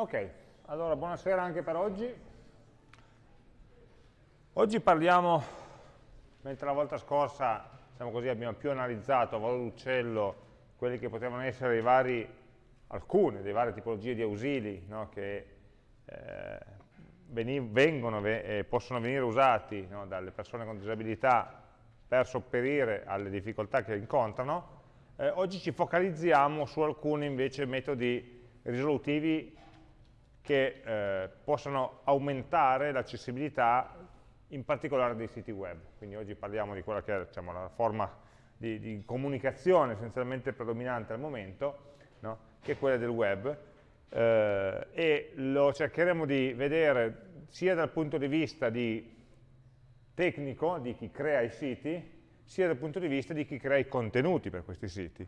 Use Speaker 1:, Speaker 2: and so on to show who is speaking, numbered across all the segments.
Speaker 1: Ok, allora buonasera anche per oggi. Oggi parliamo, mentre la volta scorsa diciamo così, abbiamo più analizzato a volo d'uccello quelli che potevano essere i vari, alcune delle varie tipologie di ausili no, che eh, vengono e eh, possono venire usati no, dalle persone con disabilità per sopperire alle difficoltà che incontrano, eh, oggi ci focalizziamo su alcuni invece metodi risolutivi che eh, possano aumentare l'accessibilità in particolare dei siti web. Quindi oggi parliamo di quella che è diciamo, la forma di, di, comunicazione essenzialmente predominante al momento, no? che è quella del web, eh, e lo cercheremo di vedere sia dal punto di vista di tecnico, di chi crea i siti, sia dal punto di vista di chi crea i contenuti per questi siti.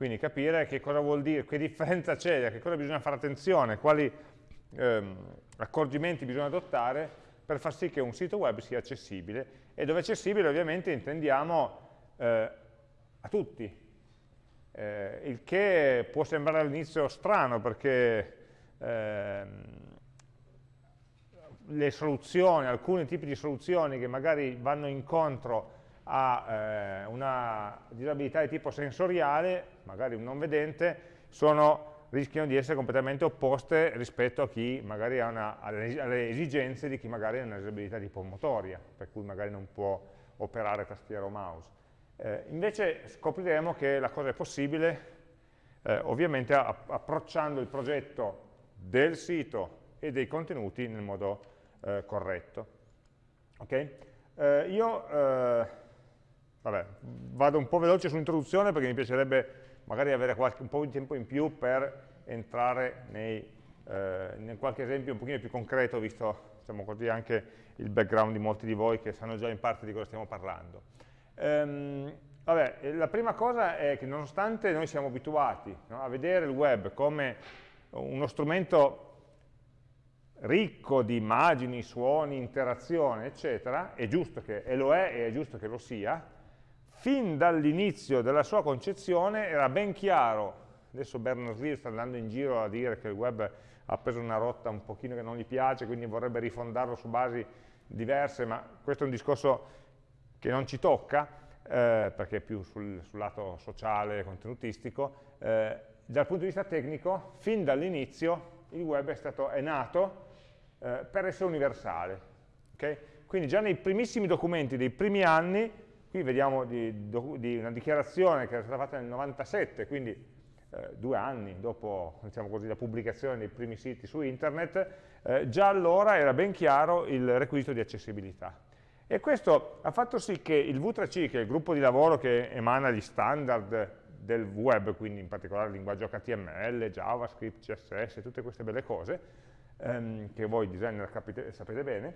Speaker 1: Quindi capire che cosa vuol dire, che differenza c'è, a che cosa bisogna fare attenzione, quali ehm, accorgimenti bisogna adottare per far sì che un sito web sia accessibile. E dove accessibile ovviamente intendiamo eh, a tutti, eh, il che può sembrare all'inizio strano perché ehm, le soluzioni, alcuni tipi di soluzioni che magari vanno incontro ha eh, una disabilità di tipo sensoriale, magari un non vedente, sono, rischiano di essere completamente opposte rispetto a chi magari ha una, alle esigenze di chi magari ha una disabilità di tipo motoria, per cui magari non può operare tastiera o mouse. Eh, invece scopriremo che la cosa è possibile, eh, ovviamente approcciando il progetto del sito e dei contenuti nel modo eh, corretto. Okay? Eh, io eh, Vabbè, vado un po' veloce sull'introduzione perché mi piacerebbe magari avere qualche, un po' di tempo in più per entrare nei, eh, in qualche esempio un pochino più concreto, visto diciamo così, anche il background di molti di voi che sanno già in parte di cosa stiamo parlando. Ehm, vabbè, la prima cosa è che nonostante noi siamo abituati no, a vedere il web come uno strumento ricco di immagini, suoni, interazione, eccetera, è giusto che, e lo è e è giusto che lo sia, fin dall'inizio della sua concezione era ben chiaro, adesso Berners-Lee sta andando in giro a dire che il web ha preso una rotta un pochino che non gli piace, quindi vorrebbe rifondarlo su basi diverse, ma questo è un discorso che non ci tocca, eh, perché è più sul, sul lato sociale, contenutistico. Eh, dal punto di vista tecnico, fin dall'inizio il web è, stato, è nato eh, per essere universale. Okay? Quindi già nei primissimi documenti dei primi anni Qui vediamo di, di una dichiarazione che è stata fatta nel 97, quindi eh, due anni dopo diciamo così, la pubblicazione dei primi siti su internet, eh, già allora era ben chiaro il requisito di accessibilità. E questo ha fatto sì che il V3C, che è il gruppo di lavoro che emana gli standard del web, quindi in particolare il linguaggio HTML, JavaScript, CSS, tutte queste belle cose, ehm, che voi designer capite, sapete bene,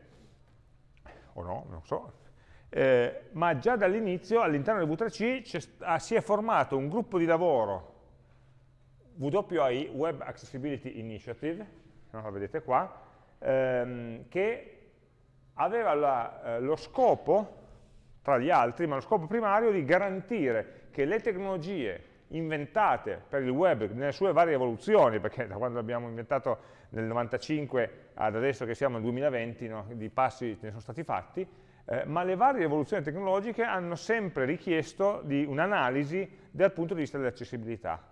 Speaker 1: o no, non so, eh, ma già dall'inizio all'interno del V3C ah, si è formato un gruppo di lavoro WAI, Web Accessibility Initiative, no, lo vedete qua, ehm, che aveva la, eh, lo scopo, tra gli altri, ma lo scopo primario di garantire che le tecnologie inventate per il web nelle sue varie evoluzioni, perché da quando l'abbiamo inventato nel 95 ad adesso che siamo nel 2020, no, di passi ne sono stati fatti, eh, ma le varie evoluzioni tecnologiche hanno sempre richiesto un'analisi dal punto di vista dell'accessibilità.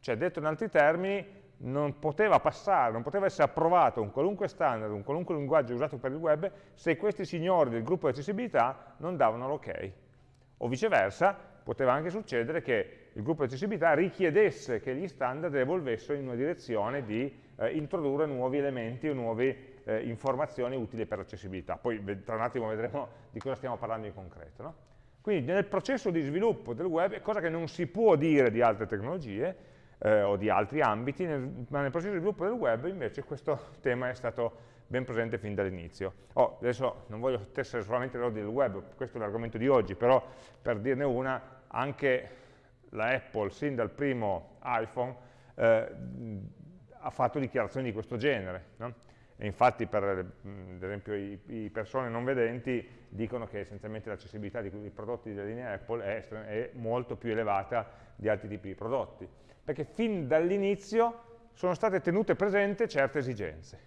Speaker 1: Cioè, detto in altri termini, non poteva passare, non poteva essere approvato un qualunque standard, un qualunque linguaggio usato per il web, se questi signori del gruppo di accessibilità non davano l'ok. O viceversa, poteva anche succedere che il gruppo di accessibilità richiedesse che gli standard evolvessero in una direzione di eh, introdurre nuovi elementi o nuovi eh, informazioni utili per l'accessibilità. Poi tra un attimo vedremo di cosa stiamo parlando in concreto. No? Quindi nel processo di sviluppo del web, cosa che non si può dire di altre tecnologie eh, o di altri ambiti, nel, ma nel processo di sviluppo del web invece questo tema è stato ben presente fin dall'inizio. Oh, adesso non voglio tessere solamente l'ordine del web, questo è l'argomento di oggi, però per dirne una, anche la Apple, sin dal primo iPhone, eh, ha fatto dichiarazioni di questo genere. No? E infatti per ad esempio i, persone non vedenti dicono che essenzialmente l'accessibilità dei prodotti della linea Apple è, è, molto più elevata di altri tipi di prodotti, perché fin dall'inizio sono state tenute presenti certe esigenze.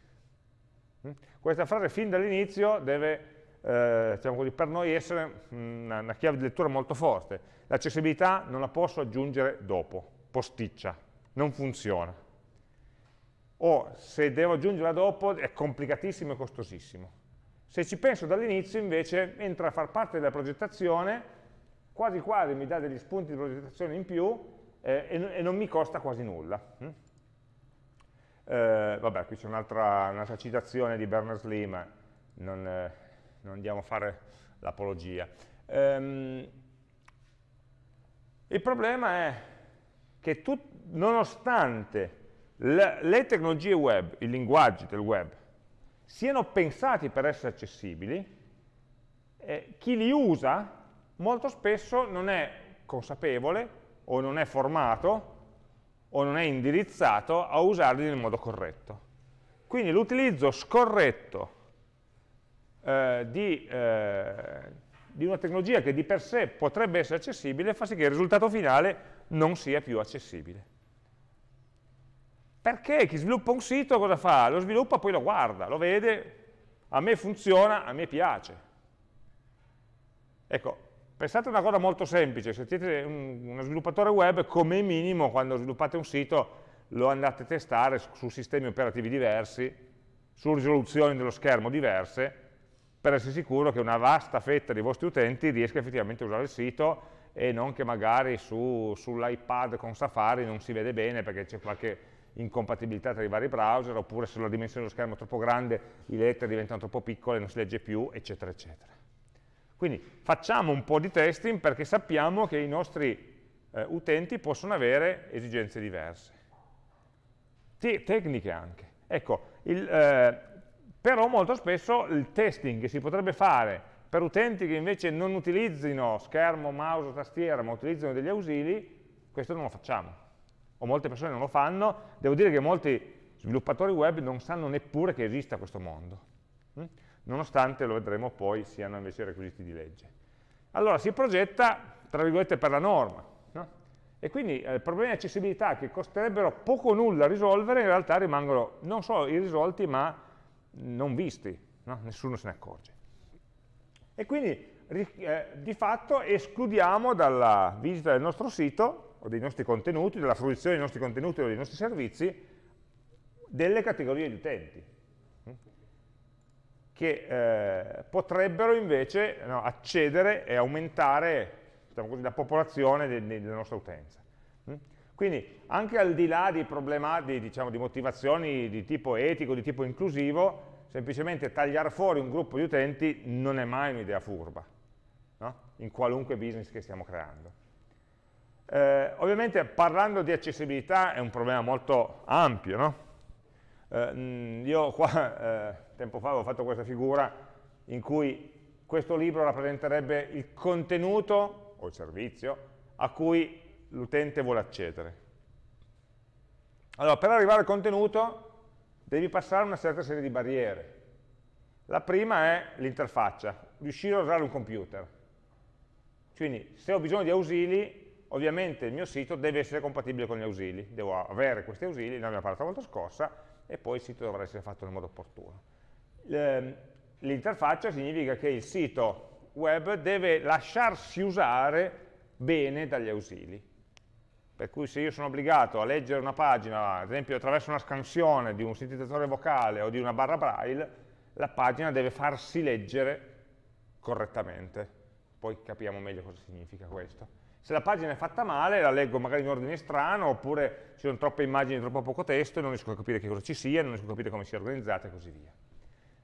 Speaker 1: Mm? Questa frase fin dall'inizio deve eh, diciamo così, per noi essere una, una chiave di lettura molto forte. L'accessibilità non la posso aggiungere dopo, posticcia, non funziona. O se devo aggiungerla dopo è complicatissimo e costosissimo. Se ci penso dall'inizio invece entra a far parte della progettazione, quasi quasi mi dà degli spunti di progettazione in più eh, e, e, non mi costa quasi nulla. Mm? Eh, vabbè, qui c'è un'altra un citazione di Berners-Lee, ma non, eh, non andiamo a fare l'apologia. Um, il problema è che tu, nonostante le, le tecnologie web, i linguaggi del web, siano pensati per essere accessibili, eh, chi li usa molto spesso non è consapevole o non è formato o non è indirizzato a usarli nel modo corretto. Quindi l'utilizzo scorretto eh, di, eh, di, una tecnologia che di per sé potrebbe essere accessibile fa sì che il risultato finale non sia più accessibile. Perché chi sviluppa un sito cosa fa? Lo sviluppa, poi lo guarda, lo vede, a me funziona, a me piace. Ecco, pensate a una cosa molto semplice, se siete un, uno sviluppatore web, come minimo quando sviluppate un sito lo andate a testare su sistemi operativi diversi, su risoluzioni dello schermo diverse, per essere sicuro che una vasta fetta dei vostri utenti riesca effettivamente a usare il sito e non che magari su, sull'iPad con Safari non si vede bene perché c'è qualche incompatibilità tra i vari browser, oppure se la dimensione dello schermo è troppo grande, le lettere diventano troppo piccole, non si legge più, eccetera, eccetera. Quindi facciamo un po' di testing perché sappiamo che i nostri eh, utenti possono avere esigenze diverse. Te tecniche anche. Ecco, il, eh, però molto spesso il testing che si potrebbe fare per utenti che invece non utilizzino schermo, mouse tastiera, ma utilizzano degli ausili, questo non lo facciamo. O molte persone non lo fanno, devo dire che molti sviluppatori web non sanno neppure che esista questo mondo, hm? nonostante, lo vedremo poi, siano invece requisiti di legge. Allora si progetta, tra virgolette, per la norma, no? e quindi eh, problemi di accessibilità che costerebbero poco o nulla a risolvere, in realtà rimangono non solo irrisolti, ma non visti, no? nessuno se ne accorge. E quindi eh, di fatto escludiamo dalla visita del nostro sito o dei nostri contenuti, dalla fruizione dei nostri contenuti o dei nostri servizi, delle categorie di utenti hm? che eh, potrebbero invece no, accedere e aumentare diciamo così, la popolazione de de della nostra utenza. Hm? Quindi anche al di là di problemi, diciamo, di motivazioni di tipo etico, di tipo inclusivo, semplicemente tagliare fuori un gruppo di utenti non è mai un'idea furba, no? in qualunque business che stiamo creando. Eh, ovviamente parlando di accessibilità è un problema molto ampio, no? eh, io qua eh, tempo fa avevo fatto questa figura in cui questo libro rappresenterebbe il contenuto o il servizio a cui l'utente vuole accedere. Allora, per arrivare al contenuto devi passare una certa serie di barriere. La prima è l'interfaccia, riuscire a usare un computer. Quindi se ho bisogno di ausili, ovviamente il mio sito deve essere compatibile con gli ausili, devo avere questi ausili, ne abbiamo parlato la volta scorsa, e poi il sito dovrà essere fatto nel modo opportuno. Ehm, l'interfaccia significa che il sito web deve lasciarsi usare bene dagli ausili. Per cui se io sono obbligato a leggere una pagina, ad esempio attraverso una scansione di un sintetizzatore vocale o di una barra braille, la pagina deve farsi leggere correttamente. Poi capiamo meglio cosa significa questo. Se la pagina è fatta male, la leggo magari in ordine strano, oppure ci sono troppe immagini e troppo poco testo e non riesco a capire che cosa ci sia, non riesco a capire come sia organizzata e così via.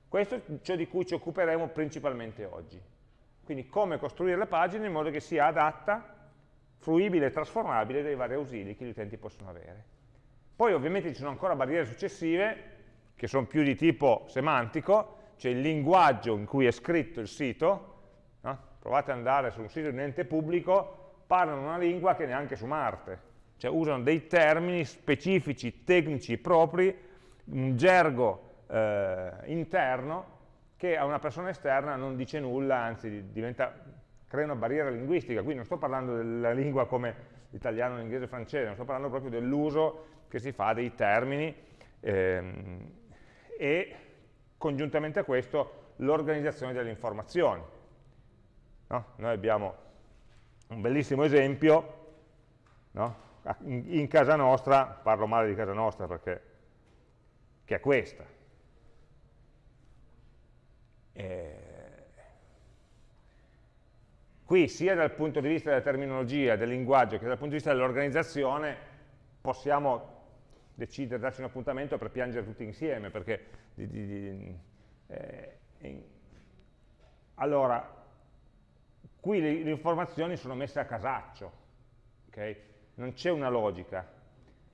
Speaker 1: Questo è ciò di cui ci occuperemo principalmente oggi. Quindi come costruire le pagine in modo che sia adatta fruibile e trasformabile dai vari ausili che gli utenti possono avere. Poi ovviamente ci sono ancora barriere successive, che sono più di tipo semantico, cioè il linguaggio in cui è scritto il sito, no? provate ad andare su un sito di un ente pubblico, parlano una lingua che neanche su Marte, cioè usano dei termini specifici, tecnici propri, un gergo eh, interno che a una persona esterna non dice nulla, anzi diventa crea una barriera linguistica, qui non sto parlando della lingua come l'italiano, l'inglese il francese, non sto parlando proprio dell'uso che si fa dei termini ehm, e congiuntamente a questo l'organizzazione delle informazioni. No? Noi abbiamo un bellissimo esempio, no? in, casa nostra, parlo male di casa nostra perché che è questa. E qui sia dal punto di vista della terminologia, del linguaggio, che dal punto di vista dell'organizzazione possiamo decidere, darci un appuntamento per piangere tutti insieme, perché di, di, di, eh, in, allora, qui le, le, informazioni sono messe a casaccio, okay? non c'è una logica.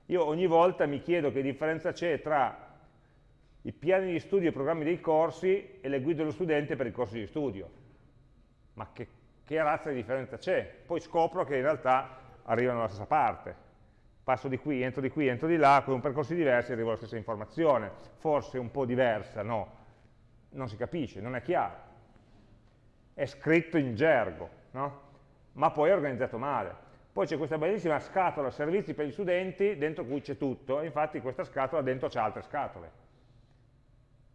Speaker 1: Io ogni volta mi chiedo che differenza c'è tra i piani di studio e i programmi dei corsi e le guide dello studente per i corsi di studio. Ma che, che razza di differenza c'è? Poi scopro che in realtà arrivano dalla stessa parte. Passo di qui, entro di qui, entro di là, con percorsi diversi arrivo alla stessa informazione. Forse un po' diversa, no. Non si capisce, non è chiaro. È scritto in gergo, no? Ma poi è organizzato male. Poi c'è questa bellissima scatola servizi per gli studenti dentro cui c'è tutto, e infatti questa scatola dentro c'è altre scatole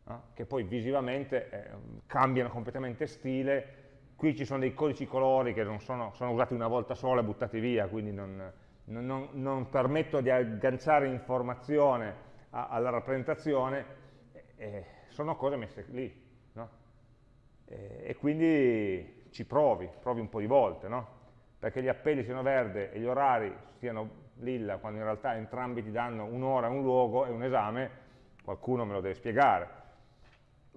Speaker 1: no? che poi visivamente eh, cambiano completamente stile, qui ci sono dei codici colori che non sono, sono usati una volta sola e buttati via, quindi non, non, non, permettono di agganciare informazione a, alla rappresentazione, eh, sono cose messe lì? Eh, e quindi ci provi, provi un po' di volte, no? perché gli appelli siano verde e gli orari siano lilla, quando in realtà entrambi ti danno un'ora, un luogo e un esame, qualcuno me lo deve spiegare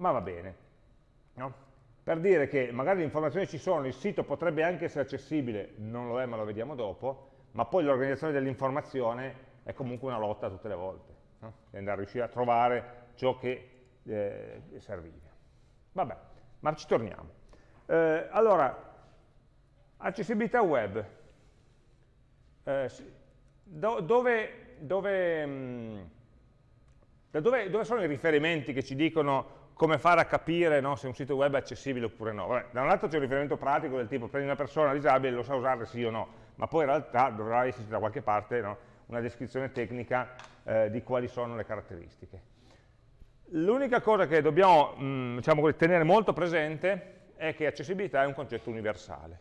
Speaker 1: ma va bene. No? Per dire che magari le informazioni ci sono, il sito potrebbe anche essere accessibile, non lo è ma lo vediamo dopo, ma poi l'organizzazione dell'informazione è comunque una lotta tutte le volte, no? andare a riuscire a trovare ciò che eh, serviva. Vabbè, ma ci torniamo. Eh, allora, accessibilità web. Eh, do, dove, dove, mh, mm, dove, dove sono i riferimenti che ci dicono come fare a capire no, se un sito web è accessibile oppure no. Vabbè, da un lato c'è un riferimento pratico del tipo prendi una persona disabile e lo sa usare sì o no, ma poi in realtà dovrà esserci da qualche parte no, una descrizione tecnica eh, di quali sono le caratteristiche. L'unica cosa che dobbiamo mh, mm, diciamo, tenere molto presente è che accessibilità è un concetto universale.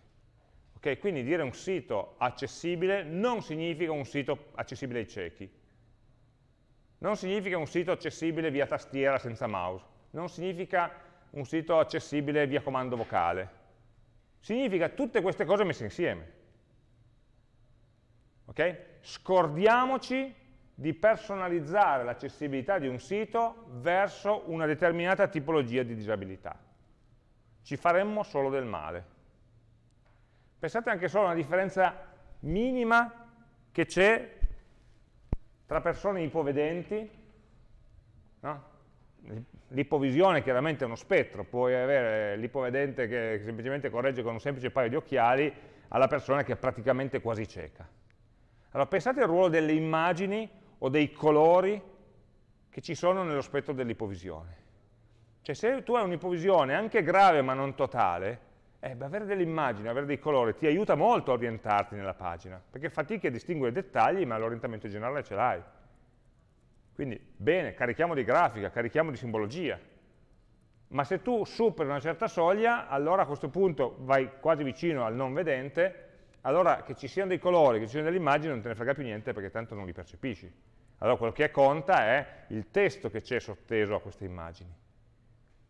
Speaker 1: Okay? Quindi dire un sito accessibile non significa un sito accessibile ai ciechi, non significa un sito accessibile via tastiera senza mouse, non significa un sito accessibile via comando vocale, significa tutte queste cose messe insieme. Okay? Scordiamoci di personalizzare l'accessibilità di un sito verso una determinata tipologia di disabilità. Ci faremmo solo del male. Pensate anche solo a una differenza minima che c'è tra persone ipovedenti, no? L'ipovisione chiaramente è uno spettro, puoi avere l'ipovedente che semplicemente corregge con un semplice paio di occhiali alla persona che è praticamente quasi cieca. Allora pensate al ruolo delle immagini o dei colori che ci sono nello spettro dell'ipovisione. Cioè se tu hai un'ipovisione anche grave ma non totale, eh, beh, avere delle immagini, avere dei colori ti aiuta molto a orientarti nella pagina, perché fatichi a distinguere i dettagli ma l'orientamento generale ce l'hai. Quindi, bene, carichiamo di grafica, carichiamo di simbologia. Ma se tu superi una certa soglia, allora a questo punto vai quasi vicino al non vedente, allora che ci siano dei colori, che ci siano delle immagini, non te ne frega più niente perché tanto non li percepisci. Allora quello che conta è il testo che c'è sotteso a queste immagini,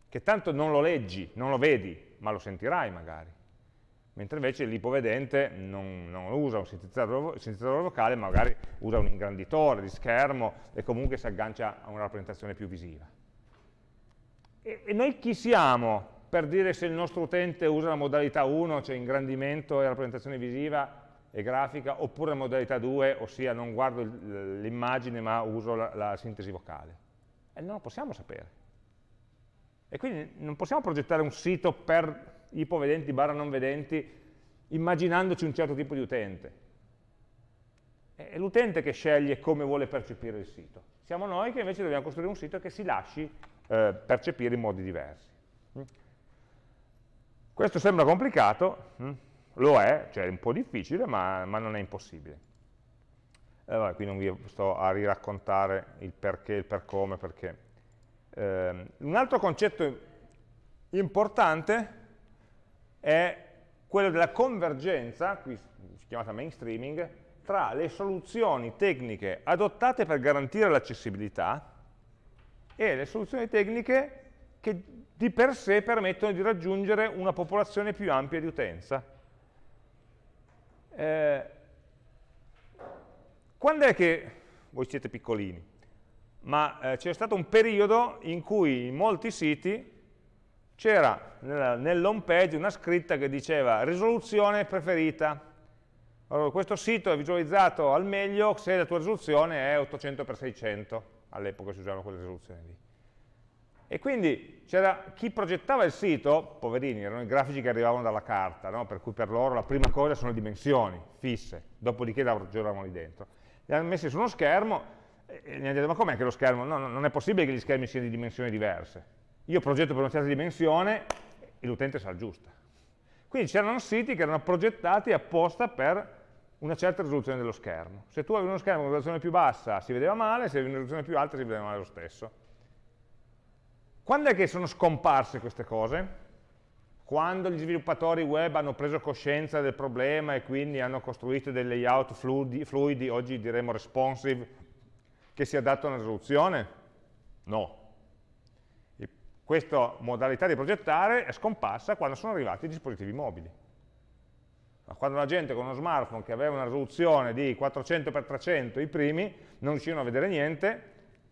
Speaker 1: che tanto non lo leggi, non lo vedi, ma lo sentirai magari mentre invece l'ipovedente non, non, usa un sintetizzatore, sintetizzatore, vocale, magari usa un ingranditore di schermo e comunque si aggancia a una rappresentazione più visiva. E, e noi chi siamo per dire se il nostro utente usa la modalità 1, cioè ingrandimento e rappresentazione visiva e grafica, oppure la modalità 2, ossia non guardo l'immagine ma uso la, la sintesi vocale? E non lo possiamo sapere. E quindi non possiamo progettare un sito per ipovedenti barra non vedenti, immaginandoci un certo tipo di utente. È l'utente che sceglie come vuole percepire il sito. Siamo noi che invece dobbiamo costruire un sito che si lasci eh, percepire in modi diversi. Questo sembra complicato, mm, lo è, cioè è un po' difficile, ma, ma non è impossibile. Allora, qui non vi sto a riraccontare il perché, il per come, perché. Eh, un altro concetto importante è quello della convergenza, qui chiamata mainstreaming, tra le soluzioni tecniche adottate per garantire l'accessibilità e le soluzioni tecniche che di per sé permettono di raggiungere una popolazione più ampia di utenza. Eh, quando è che, voi siete piccolini, ma eh, c'è stato un periodo in cui in molti siti c'era nell'home page una scritta che diceva risoluzione preferita. Allora, questo sito è visualizzato al meglio se la tua risoluzione è 800x600, all'epoca si usavano quelle risoluzioni lì. E quindi c'era chi progettava il sito, poverini, erano i grafici che arrivavano dalla carta, no? per cui per loro la prima cosa sono le dimensioni fisse, dopodiché la ragionavano lì dentro. Li hanno messi su uno schermo e gli hanno detto ma com'è che lo schermo? No, non è possibile che gli schermi siano di dimensioni diverse. Io progetto per una certa dimensione e l'utente sa giusta. Quindi c'erano siti che erano progettati apposta per una certa risoluzione dello schermo. Se tu avevi uno schermo con una risoluzione più bassa si vedeva male, se avevi una risoluzione più alta si vedeva male lo stesso. Quando è che sono scomparse queste cose? Quando gli sviluppatori web hanno preso coscienza del problema e quindi hanno costruito dei layout fluidi, fluidi oggi diremo responsive, che si adattano alla risoluzione? No. Questa modalità di progettare è scomparsa quando sono arrivati i dispositivi mobili. Quando la gente con uno smartphone che aveva una risoluzione di 400x300, i primi, non riuscivano a vedere niente,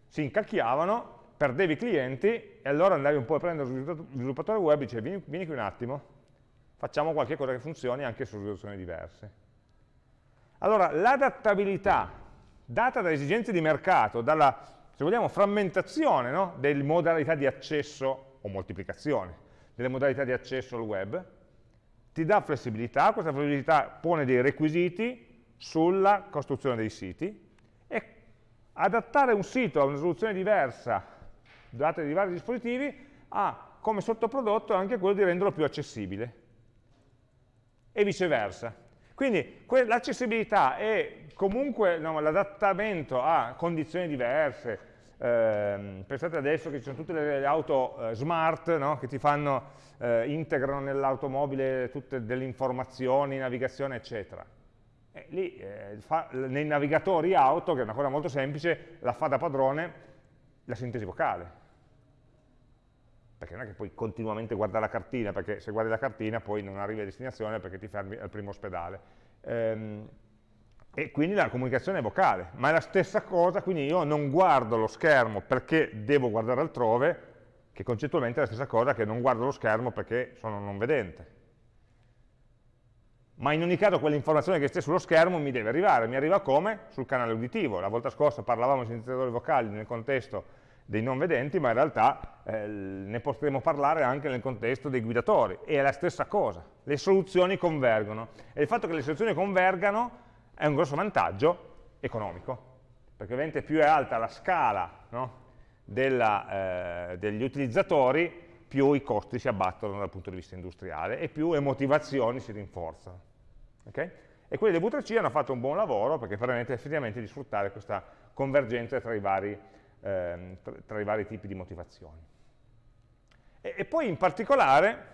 Speaker 1: si incacchiavano perdevi clienti e allora andavi un po' a prendere lo sviluppatore web e dicevi vieni, vieni qui un attimo, facciamo qualche cosa che funzioni anche su risoluzioni diverse. Allora, l'adattabilità data dalle esigenze di mercato, dalla, se vogliamo, frammentazione no? delle modalità di accesso o moltiplicazione delle modalità di accesso al web, ti dà flessibilità, questa flessibilità pone dei requisiti sulla costruzione dei siti e adattare un sito a una risoluzione diversa date di vari dispositivi, ha come sottoprodotto anche quello di renderlo più accessibile e viceversa. Quindi l'accessibilità e comunque no, l'adattamento a condizioni diverse, eh, pensate adesso che ci sono tutte le auto eh, smart no, che ti fanno, eh, integrano nell'automobile tutte delle informazioni, navigazione eccetera. E lì eh, fa, nei navigatori auto, che è una cosa molto semplice, la fa da padrone la sintesi vocale perché non è che puoi continuamente guardare la cartina, perché se guardi la cartina poi non arrivi a destinazione perché ti fermi al primo ospedale. Ehm, e quindi la comunicazione è vocale, ma è la stessa cosa, quindi io non guardo lo schermo perché devo guardare altrove, che concettualmente è la stessa cosa che non guardo lo schermo perché sono non vedente. Ma in ogni caso quell'informazione che stia sullo schermo mi deve arrivare, mi arriva come? Sul canale uditivo. La volta scorsa parlavamo di sintetizzatori vocali nel contesto dei non vedenti, ma in realtà eh, ne potremo parlare anche nel contesto dei guidatori, è la stessa cosa, le soluzioni convergono, e il fatto che le soluzioni convergano è un grosso vantaggio economico, perché ovviamente più è alta la scala no, della, eh, degli utilizzatori, più i costi si abbattono dal punto di vista industriale e più le motivazioni si rinforzano. Okay? E quelli del V3C hanno fatto un buon lavoro perché permette effettivamente di sfruttare questa convergenza tra i vari ehm, tra, tra, i vari tipi di motivazioni. E, e poi in particolare,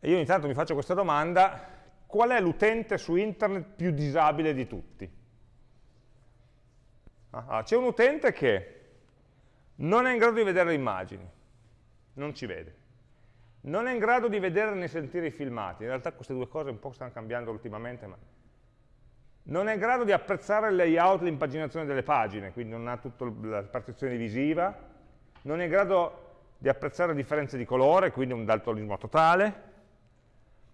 Speaker 1: io ogni tanto mi faccio questa domanda, qual è l'utente su internet più disabile di tutti? Ah, C'è un utente che non è in grado di vedere le immagini, non ci vede. Non è in grado di vedere né sentire i filmati. In realtà queste due cose un po' stanno cambiando ultimamente, ma non è in grado di apprezzare il layout, l'impaginazione delle pagine, quindi non ha tutta la partizione visiva, non è in grado di apprezzare differenze di colore, quindi un daltonismo totale,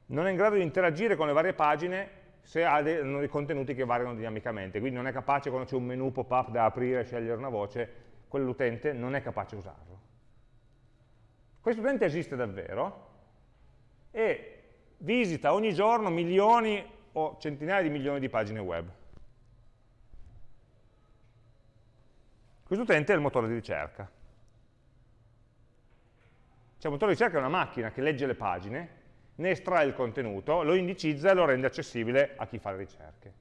Speaker 1: non è in grado di interagire con le varie pagine se ha dei, dei contenuti che variano dinamicamente, quindi non è capace quando c'è un menu pop-up da aprire e scegliere una voce, quell'utente non è capace di usarlo. Questo utente esiste davvero e visita ogni giorno milioni o centinaia di milioni di pagine web. Questo utente è il motore di ricerca. Cioè il motore di ricerca è una macchina che legge le pagine, ne estrae il contenuto, lo indicizza e lo rende accessibile a chi fa le ricerche.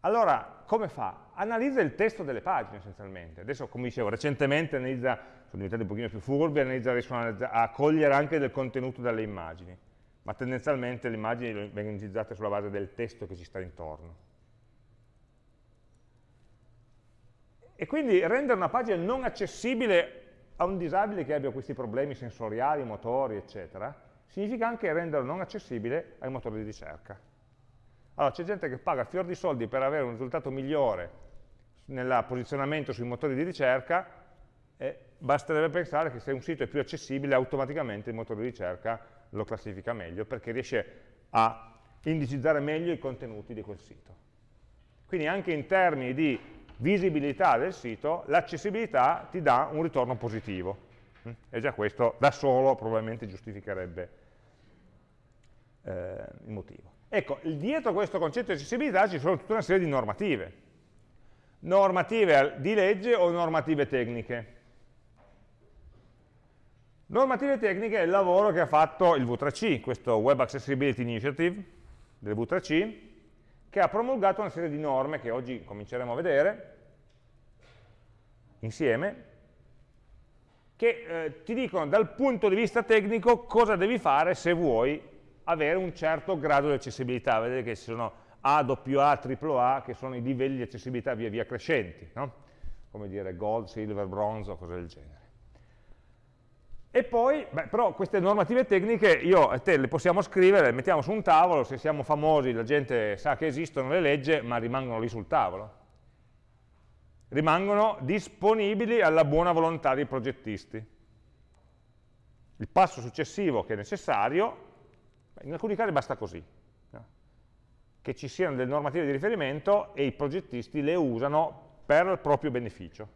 Speaker 1: Allora, come fa? Analizza il testo delle pagine essenzialmente. Adesso, come dicevo, recentemente analizza, sono diventati un pochino più furbi, analizza, riescono a cogliere anche del contenuto dalle immagini, ma tendenzialmente le immagini vengono indicizzate sulla base del testo che ci sta intorno. E quindi rendere una pagina non accessibile a un disabile che abbia questi problemi sensoriali, motori, eccetera, significa anche renderlo non accessibile ai motori di ricerca. Allora, c'è gente che paga fior di soldi per avere un risultato migliore nel posizionamento sui motori di ricerca e basterebbe pensare che se un sito è più accessibile automaticamente il motore di ricerca lo classifica meglio perché riesce a indicizzare meglio i contenuti di quel sito. Quindi anche in termini di visibilità del sito, l'accessibilità ti dà un ritorno positivo. Mm? E già questo da solo probabilmente giustificherebbe eh, il motivo. Ecco, dietro questo concetto di accessibilità ci sono tutta una serie di normative. Normative di legge o normative tecniche. Normative tecniche è il lavoro che ha fatto il V3C, questo Web Accessibility Initiative del V3C, che ha promulgato una serie di norme che oggi cominceremo a vedere insieme, che eh, ti dicono dal punto di vista tecnico cosa devi fare se vuoi avere un certo grado di accessibilità. Vedete che ci sono A, AA, AAA, che sono i livelli di accessibilità via via crescenti, no? come dire gold, silver, bronze o cose del genere. E poi, beh, però queste normative tecniche io e te le possiamo scrivere, le mettiamo su un tavolo, se siamo famosi la gente sa che esistono, le legge, ma rimangono lì sul tavolo. Rimangono disponibili alla buona volontà dei progettisti. Il passo successivo che è necessario, in alcuni casi basta così, no? che ci siano delle normative di riferimento e i progettisti le usano per il proprio beneficio.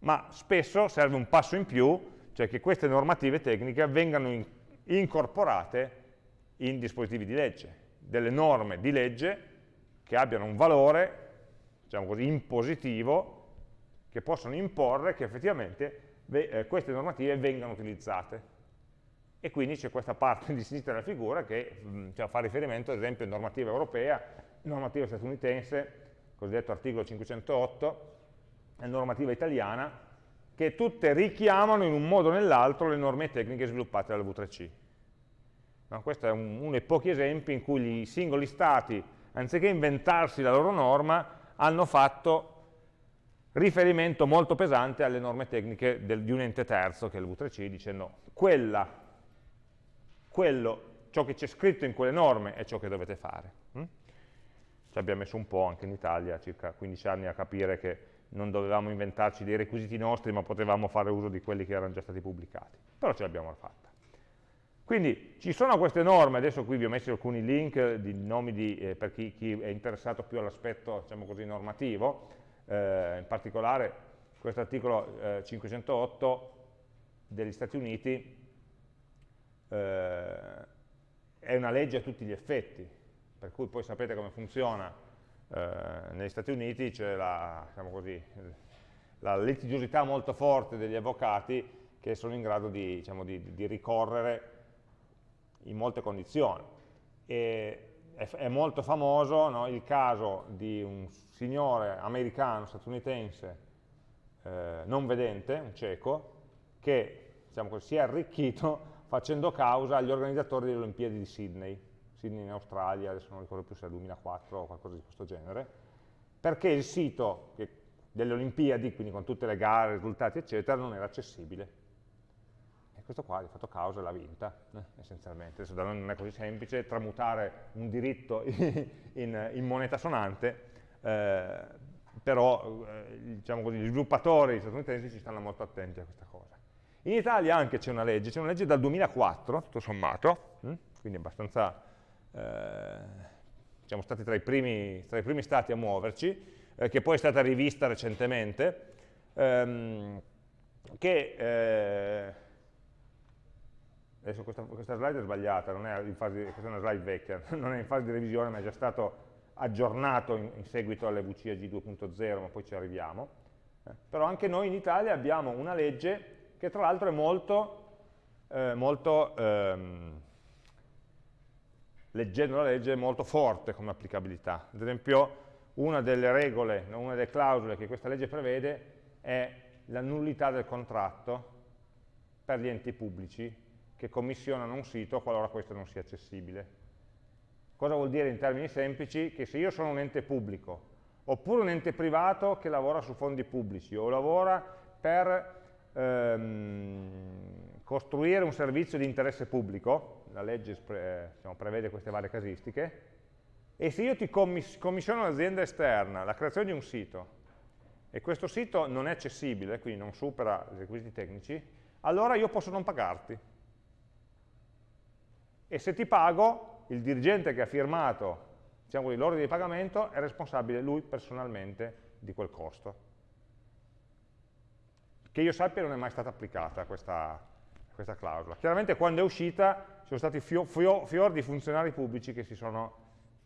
Speaker 1: Ma spesso serve un passo in più cioè che queste normative tecniche vengano in, incorporate in dispositivi di legge, delle norme di legge che abbiano un valore, diciamo così, impositivo, che possono imporre che effettivamente eh, queste normative vengano utilizzate. E quindi c'è questa parte di sinistra della figura che mh, mm, cioè, fa riferimento ad esempio a normativa europea, normativa statunitense, cosiddetto articolo 508, e normativa italiana, che tutte richiamano in un modo o nell'altro le norme tecniche sviluppate dalla V3C. No, questo è un, uno dei pochi esempi in cui i singoli stati, anziché inventarsi la loro norma, hanno fatto riferimento molto pesante alle norme tecniche del, di un ente terzo, che è il V3C, dicendo quella, quello, ciò che c'è scritto in quelle norme è ciò che dovete fare. Hm? Ci abbiamo messo un po' anche in Italia, circa 15 anni, a capire che non dovevamo inventarci dei requisiti nostri, ma potevamo fare uso di quelli che erano già stati pubblicati. Però ce l'abbiamo fatta. Quindi ci sono queste norme, adesso qui vi ho messo alcuni link di nomi di, eh, per chi, chi, è interessato più all'aspetto diciamo normativo, eh, in particolare questo articolo eh, 508 degli Stati Uniti eh, è una legge a tutti gli effetti, per cui poi sapete come funziona, eh, negli Stati Uniti c'è la, diciamo così, la, litigiosità molto forte degli avvocati che sono in grado di, diciamo, di, di ricorrere in molte condizioni. E è, è molto famoso no, il caso di un signore americano, statunitense, eh, non vedente, un cieco, che diciamo così, si è arricchito facendo causa agli organizzatori delle Olimpiadi di Sydney Sydney in Australia, adesso non ricordo più se è 2004 o qualcosa di questo genere, perché il sito delle Olimpiadi, quindi con tutte le gare, risultati eccetera, non era accessibile. E questo qua, di fatto causa, l'ha vinta, eh, essenzialmente. Adesso non è così semplice tramutare un diritto in, in moneta sonante, eh, però eh, diciamo così, gli sviluppatori statunitensi ci stanno molto attenti a questa cosa. In Italia anche c'è una legge, c'è una legge dal 2004, tutto sommato, hm, quindi abbastanza siamo stati tra i, primi, tra i, primi, stati a muoverci, eh, che poi è stata rivista recentemente, ehm, che eh, adesso questa, questa, slide è sbagliata, è fase, questa è una slide vecchia, non è in fase di revisione ma è già stato aggiornato in, in seguito alle VCAG 2.0, ma poi ci arriviamo. Eh, però anche noi in Italia abbiamo una legge che tra l'altro è molto eh, molto, ehm, leggendo la legge, molto forte come applicabilità. Ad esempio, una delle regole, una delle clausole che questa legge prevede è la nullità del contratto per gli enti pubblici che commissionano un sito qualora questo non sia accessibile. Cosa vuol dire in termini semplici? Che se io sono un ente pubblico, oppure un ente privato che lavora su fondi pubblici, o lavora per ehm, costruire un servizio di interesse pubblico, la legge diciamo, prevede queste varie casistiche, e se io ti commiss commissiono un'azienda esterna la creazione di un sito, e questo sito non è accessibile, quindi non supera i requisiti tecnici, allora io posso non pagarti. E se ti pago, il dirigente che ha firmato diciamo l'ordine di pagamento è responsabile lui personalmente di quel costo. Che io sappia non è mai stata applicata questa, questa clausola. Chiaramente quando è uscita ci sono stati fior, fior, fior di funzionari pubblici che si sono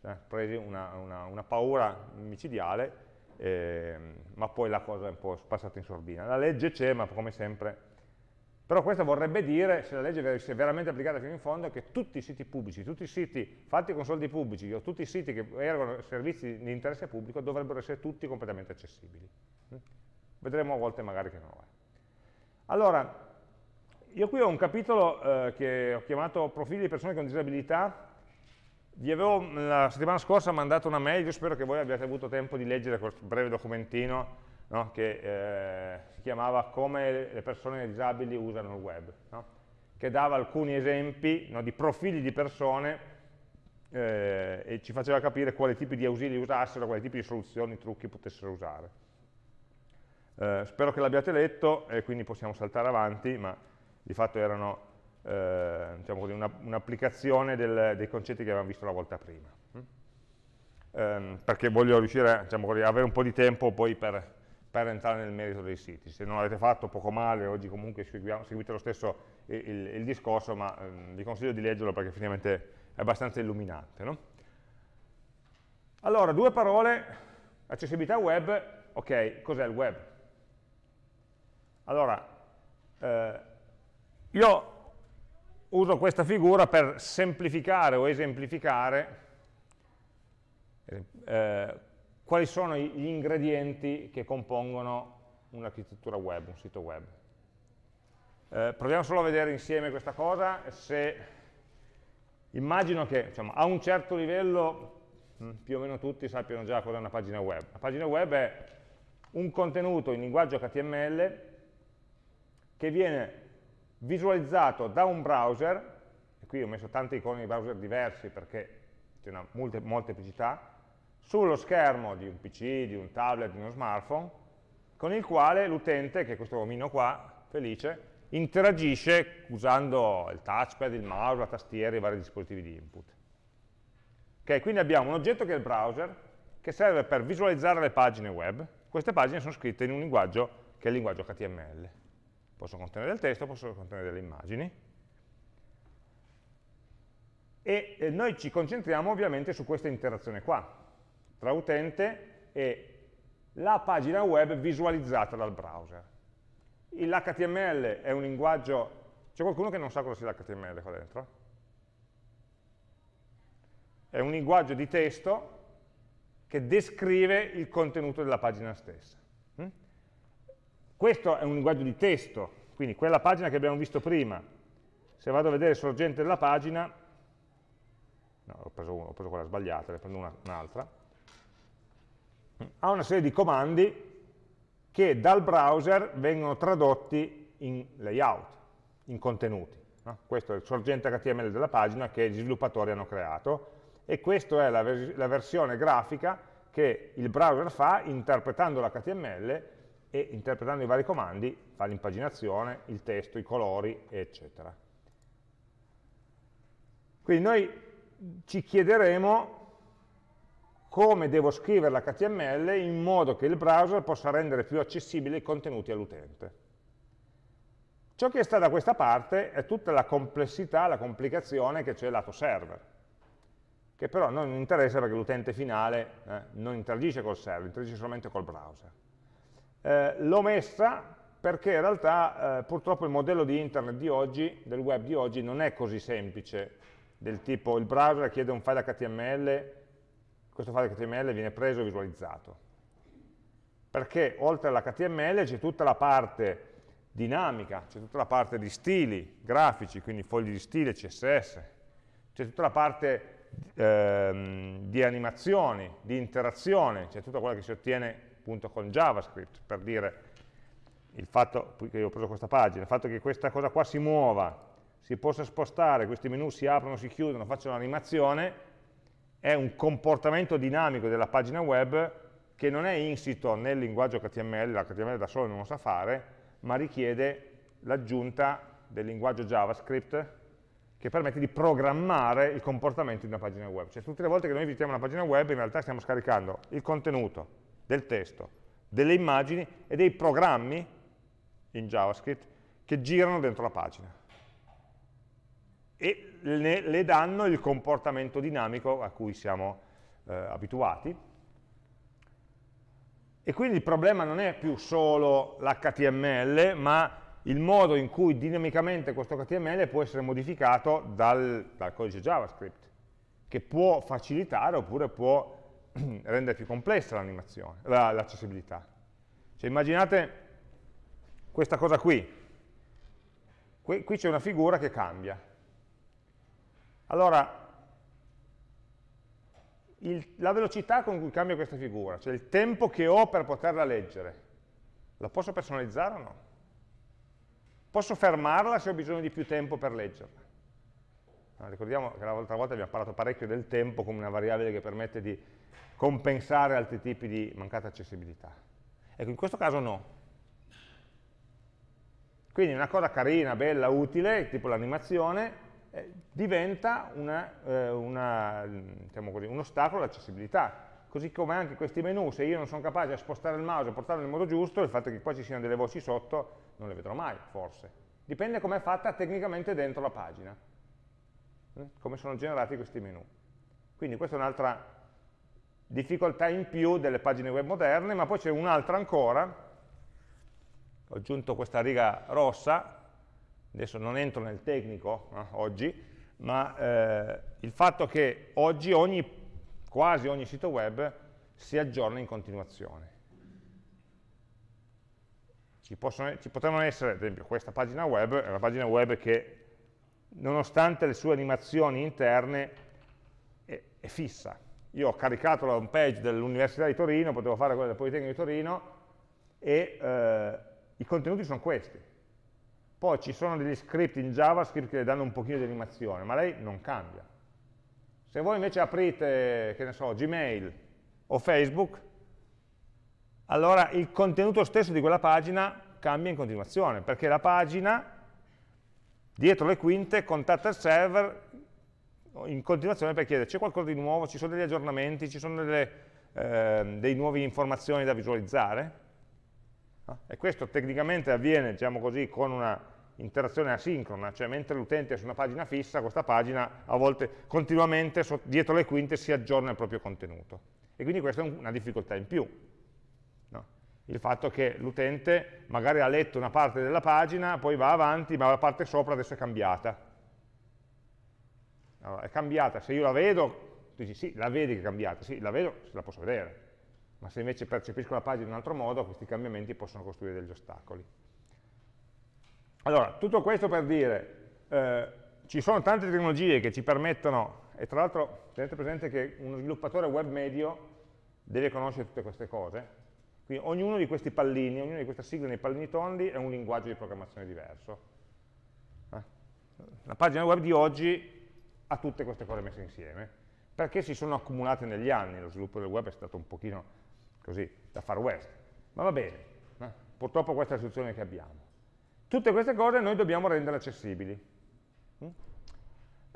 Speaker 1: eh, presi una, una, una, paura micidiale, eh, ma poi la cosa è un po' passata in sordina. La legge c'è, ma come sempre però questo vorrebbe dire, se la legge venisse veramente applicata fino in fondo, che tutti i siti pubblici, tutti i siti fatti con soldi pubblici o tutti i siti che erogano servizi di interesse pubblico dovrebbero essere tutti completamente accessibili. Vedremo a volte magari che non lo è. Allora, io qui ho un capitolo eh, che ho chiamato profili di persone con disabilità, vi avevo la settimana scorsa mandato una mail, io spero che voi abbiate avuto tempo di leggere questo breve documentino no? che eh, si chiamava Come le persone disabili usano il web, no? che dava alcuni esempi no, di profili di persone eh, e ci faceva capire quali tipi di ausili usassero, quali tipi di soluzioni, trucchi potessero usare. Eh, spero che l'abbiate letto e quindi possiamo saltare avanti, ma di fatto erano eh, diciamo un'applicazione un dei concetti che avevamo visto la volta prima. Eh, perché voglio riuscire diciamo così, avere un po' di tempo poi per per entrare nel merito dei siti. Se non l'avete fatto, poco male, oggi comunque seguite lo stesso il, il, discorso, ma ehm, vi consiglio di leggerlo perché effettivamente è abbastanza illuminante. No? Allora, due parole, accessibilità web, ok, cos'è il web? Allora, eh, io uso questa figura per semplificare o esemplificare eh, quali sono gli ingredienti che compongono un'architettura web, un sito web. Eh, proviamo solo a vedere insieme questa cosa, se immagino che diciamo, a un certo livello mh, mm, più o meno tutti sappiano già cosa è una pagina web. La pagina web è un contenuto in linguaggio HTML che viene visualizzato da un browser, e qui ho messo tante icone di browser diversi perché c'è una molteplicità, sullo schermo di un PC, di un tablet, di uno smartphone, con il quale l'utente, che è questo omino qua, felice, interagisce usando il touchpad, il mouse, la tastiera, i vari dispositivi di input. Ok, quindi abbiamo un oggetto che è il browser, che serve per visualizzare le pagine web. Queste pagine sono scritte in un linguaggio che è il linguaggio HTML. Possono contenere del testo, possono contenere delle immagini. E eh, noi ci concentriamo ovviamente su questa interazione qua, tra utente e la pagina web visualizzata dal browser. L'HTML è un linguaggio... C'è qualcuno che non sa cosa sia l'HTML qua dentro? È un linguaggio di testo che descrive il contenuto della pagina stessa. Questo è un linguaggio di testo, quindi quella pagina che abbiamo visto prima, se vado a vedere il sorgente della pagina, no, ho preso, ho preso quella sbagliata, ne prendo un'altra, un ha una serie di comandi che dal browser vengono tradotti in layout, in contenuti. No? Questo è il sorgente HTML della pagina che gli sviluppatori hanno creato e questa è la, vers la versione grafica che il browser fa interpretando l'HTML e interpretando i vari comandi fa l'impaginazione, il testo, i colori, eccetera. Quindi noi ci chiederemo come devo scrivere l'HTML in modo che il browser possa rendere più accessibili i contenuti all'utente. Ciò che sta da questa parte è tutta la complessità, la complicazione che c'è lato server, che però non interessa perché l'utente finale eh, non interagisce col server, interagisce solamente col browser. Eh, L'ho messa perché in realtà eh, purtroppo il modello di internet di oggi, del web di oggi, non è così semplice, del tipo il browser chiede un file HTML, questo file HTML viene preso e visualizzato. Perché oltre all'HTML c'è tutta la parte dinamica, c'è tutta la parte di stili grafici, quindi fogli di stile, CSS, c'è tutta la parte ehm, di animazioni, di interazione, c'è tutta quella che si ottiene appunto con JavaScript, per dire il fatto che io ho preso questa pagina, il fatto che questa cosa qua si muova, si possa spostare, questi menu si aprono, si chiudono, facciano un'animazione, è un comportamento dinamico della pagina web che non è insito nel linguaggio HTML, l'HTML da solo non lo sa fare, ma richiede l'aggiunta del linguaggio JavaScript che permette di programmare il comportamento di una pagina web. Cioè tutte le volte che noi visitiamo una pagina web in realtà stiamo scaricando il contenuto del testo, delle immagini e dei programmi in JavaScript che girano dentro la pagina e le, le danno il comportamento dinamico a cui siamo eh, abituati. E quindi il problema non è più solo l'HTML, ma il modo in cui dinamicamente questo HTML può essere modificato dal, dal codice JavaScript, che può facilitare oppure può rendere più complessa l'animazione, l'accessibilità. Cioè, immaginate questa cosa qui. Qui, qui c'è una figura che cambia. Allora, il, la velocità con cui cambia questa figura, cioè il tempo che ho per poterla leggere, la posso personalizzare o no? Posso fermarla se ho bisogno di più tempo per leggerla. No, ricordiamo che l'altra volta abbiamo parlato parecchio del tempo come una variabile che permette di compensare altri tipi di mancata accessibilità. Ecco, in questo caso no. Quindi una cosa carina, bella, utile, tipo l'animazione, eh, diventa una, eh, una, diciamo così, un ostacolo all'accessibilità così come anche questi menu, se io non sono capace a spostare il mouse e portarlo nel modo giusto, il fatto che qua ci siano delle voci sotto non le vedrò mai, forse. Dipende come è fatta tecnicamente dentro la pagina, eh? come sono generati questi menu. Quindi questa è un'altra difficoltà in più delle pagine web moderne, ma poi c'è un'altra ancora, ho aggiunto questa riga rossa, adesso non entro nel tecnico eh, oggi, ma eh, il fatto che oggi ogni quasi ogni sito web si aggiorna in continuazione. Ci, possono, ci potranno essere, ad esempio, questa pagina web, è una pagina web che, nonostante le sue animazioni interne, è, è fissa. Io ho caricato la home page dell'Università di Torino, potevo fare quella del Politecnico di Torino, e eh, i contenuti sono questi. Poi ci sono degli script in JavaScript che le danno un pochino di animazione, ma lei non cambia. Se voi invece aprite, che ne so, Gmail o Facebook, allora il contenuto stesso di quella pagina cambia in continuazione, perché la pagina, dietro le quinte, contatta il server in continuazione per chiedere c'è qualcosa di nuovo, ci sono degli aggiornamenti, ci sono delle, eh, delle nuove informazioni da visualizzare. E questo tecnicamente avviene, diciamo così, con una interazione asincrona, cioè mentre l'utente è su una pagina fissa, questa pagina a volte continuamente dietro le quinte si aggiorna il proprio contenuto. E quindi questa è una difficoltà in più. Il fatto che l'utente magari ha letto una parte della pagina, poi va avanti, ma la parte sopra adesso è cambiata. Allora, è cambiata, se io la vedo, dici sì, la vedi che è cambiata, sì, la vedo, la posso vedere. Ma se invece percepisco la pagina in un altro modo, questi cambiamenti possono costruire degli ostacoli. Allora, tutto questo per dire, eh, ci sono tante tecnologie che ci permettono, e tra l'altro tenete presente che uno sviluppatore web medio deve conoscere tutte queste cose, quindi ognuno di questi pallini, ognuna di queste sigle nei pallini tondi è un linguaggio di programmazione diverso. Eh? La pagina web di oggi ha tutte queste cose messe insieme, perché si sono accumulate negli anni, lo sviluppo del web è stato un pochino così, da far west, ma va bene, eh? purtroppo questa è la situazione che abbiamo. Tutte queste cose noi dobbiamo rendere accessibili.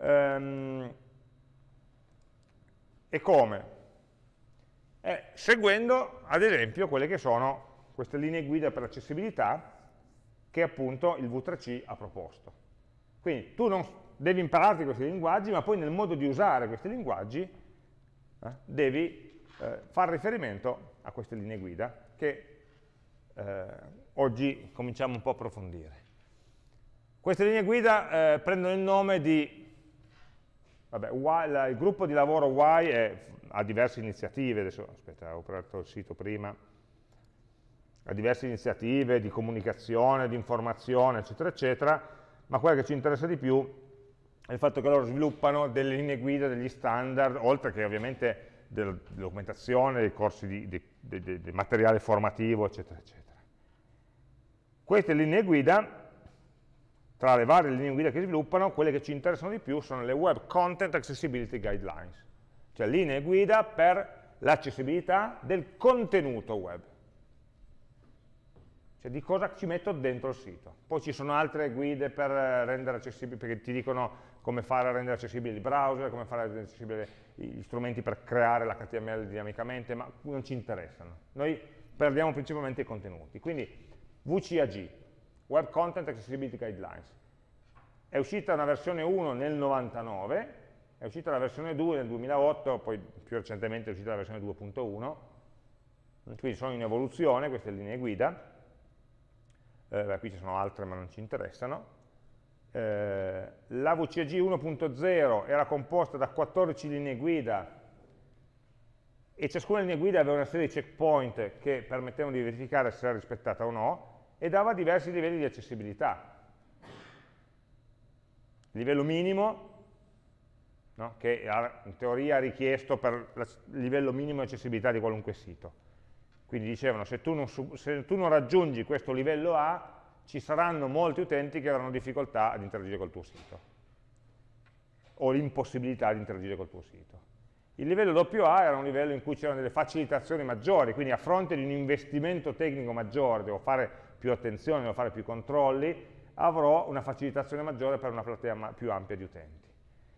Speaker 1: Um, e come? Eh, seguendo, ad esempio, quelle che sono queste linee guida per l'accessibilità che appunto il V3C ha proposto. Quindi tu non devi impararti questi linguaggi, ma poi nel modo di usare questi linguaggi eh, devi eh, fare riferimento a queste linee guida che eh, oggi cominciamo un po' a approfondire. Queste linee guida eh, prendono il nome di, vabbè, y, la, il gruppo di lavoro Y è, ha diverse iniziative, adesso aspetta, ho aperto il sito prima, ha diverse iniziative di comunicazione, di informazione, eccetera, eccetera, ma quella che ci interessa di più è il fatto che loro sviluppano delle linee guida, degli standard, oltre che ovviamente della documentazione, dei corsi di, di, di, di materiale formativo, eccetera, eccetera. Queste linee guida tra le varie linee guida che sviluppano, quelle che ci interessano di più sono le Web Content Accessibility Guidelines, cioè linee guida per l'accessibilità del contenuto web, cioè di cosa ci metto dentro il sito. Poi ci sono altre guide per rendere accessibili, perché ti dicono come fare a rendere accessibili il browser, come fare a rendere accessibili gli strumenti per creare l'HTML dinamicamente, ma non ci interessano. Noi perdiamo principalmente i contenuti. Quindi WCAG, Web Content Accessibility Guidelines. È uscita una versione 1 nel 99, è uscita la versione 2 nel 2008, poi più recentemente è uscita la versione 2.1, quindi sono in evoluzione queste linee guida, eh, qui ci sono altre ma non ci interessano. Eh, la VCG 1.0 era composta da 14 linee guida e ciascuna linea guida aveva una serie di checkpoint che permettevano di verificare se era rispettata o no, e dava diversi livelli di accessibilità. Il livello minimo, no? che in teoria è richiesto per il livello minimo di accessibilità di qualunque sito. Quindi dicevano, se tu, non, se tu non raggiungi questo livello A, ci saranno molti utenti che avranno difficoltà ad interagire col tuo sito, o l'impossibilità di interagire col tuo sito. Il livello AA era un livello in cui c'erano delle facilitazioni maggiori, quindi a fronte di un investimento tecnico maggiore, devo fare più attenzione, devo fare più controlli, avrò una facilitazione maggiore per una platea più ampia di utenti.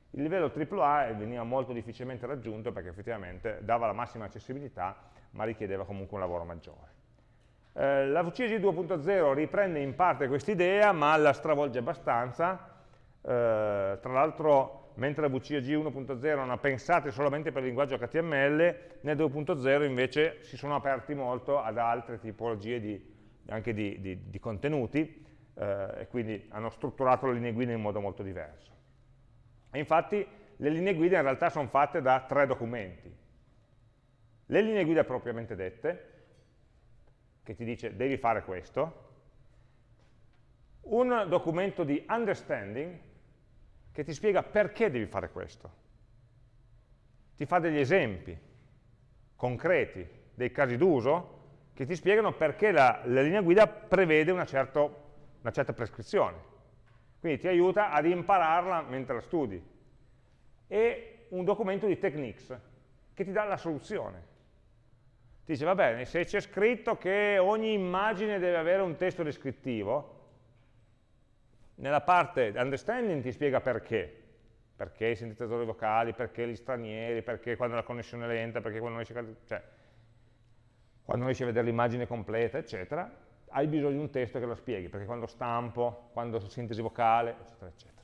Speaker 1: Il livello AAA veniva molto difficilmente raggiunto perché effettivamente dava la massima accessibilità, ma richiedeva comunque un lavoro maggiore. Eh, la VCG 2.0 riprende in parte questa idea, ma la stravolge abbastanza. Eh, tra l'altro, mentre la VCG 1.0 erano pensate solamente per il linguaggio HTML, nel 2.0 invece si sono aperti molto ad altre tipologie di anche di, di, di contenuti, eh, e quindi hanno strutturato le linee guida in modo molto diverso. E infatti le linee guida in realtà sono fatte da tre documenti. Le linee guida propriamente dette, che ti dice devi fare questo, un documento di understanding che ti spiega perché devi fare questo. Ti fa degli esempi concreti, dei casi d'uso, che ti spiegano perché la, la linea guida prevede una, certo, una certa prescrizione. Quindi ti aiuta ad impararla mentre la studi. E un documento di techniques che ti dà la soluzione. Ti dice, va bene, se c'è scritto che ogni immagine deve avere un testo descrittivo, nella parte understanding ti spiega perché. Perché i sintetizzatori vocali, perché gli stranieri, perché quando la connessione è lenta, perché quando a... Cioè, quando riesci a vedere l'immagine completa, eccetera, hai bisogno di un testo che lo spieghi, perché quando stampo, quando sintesi vocale, eccetera, eccetera.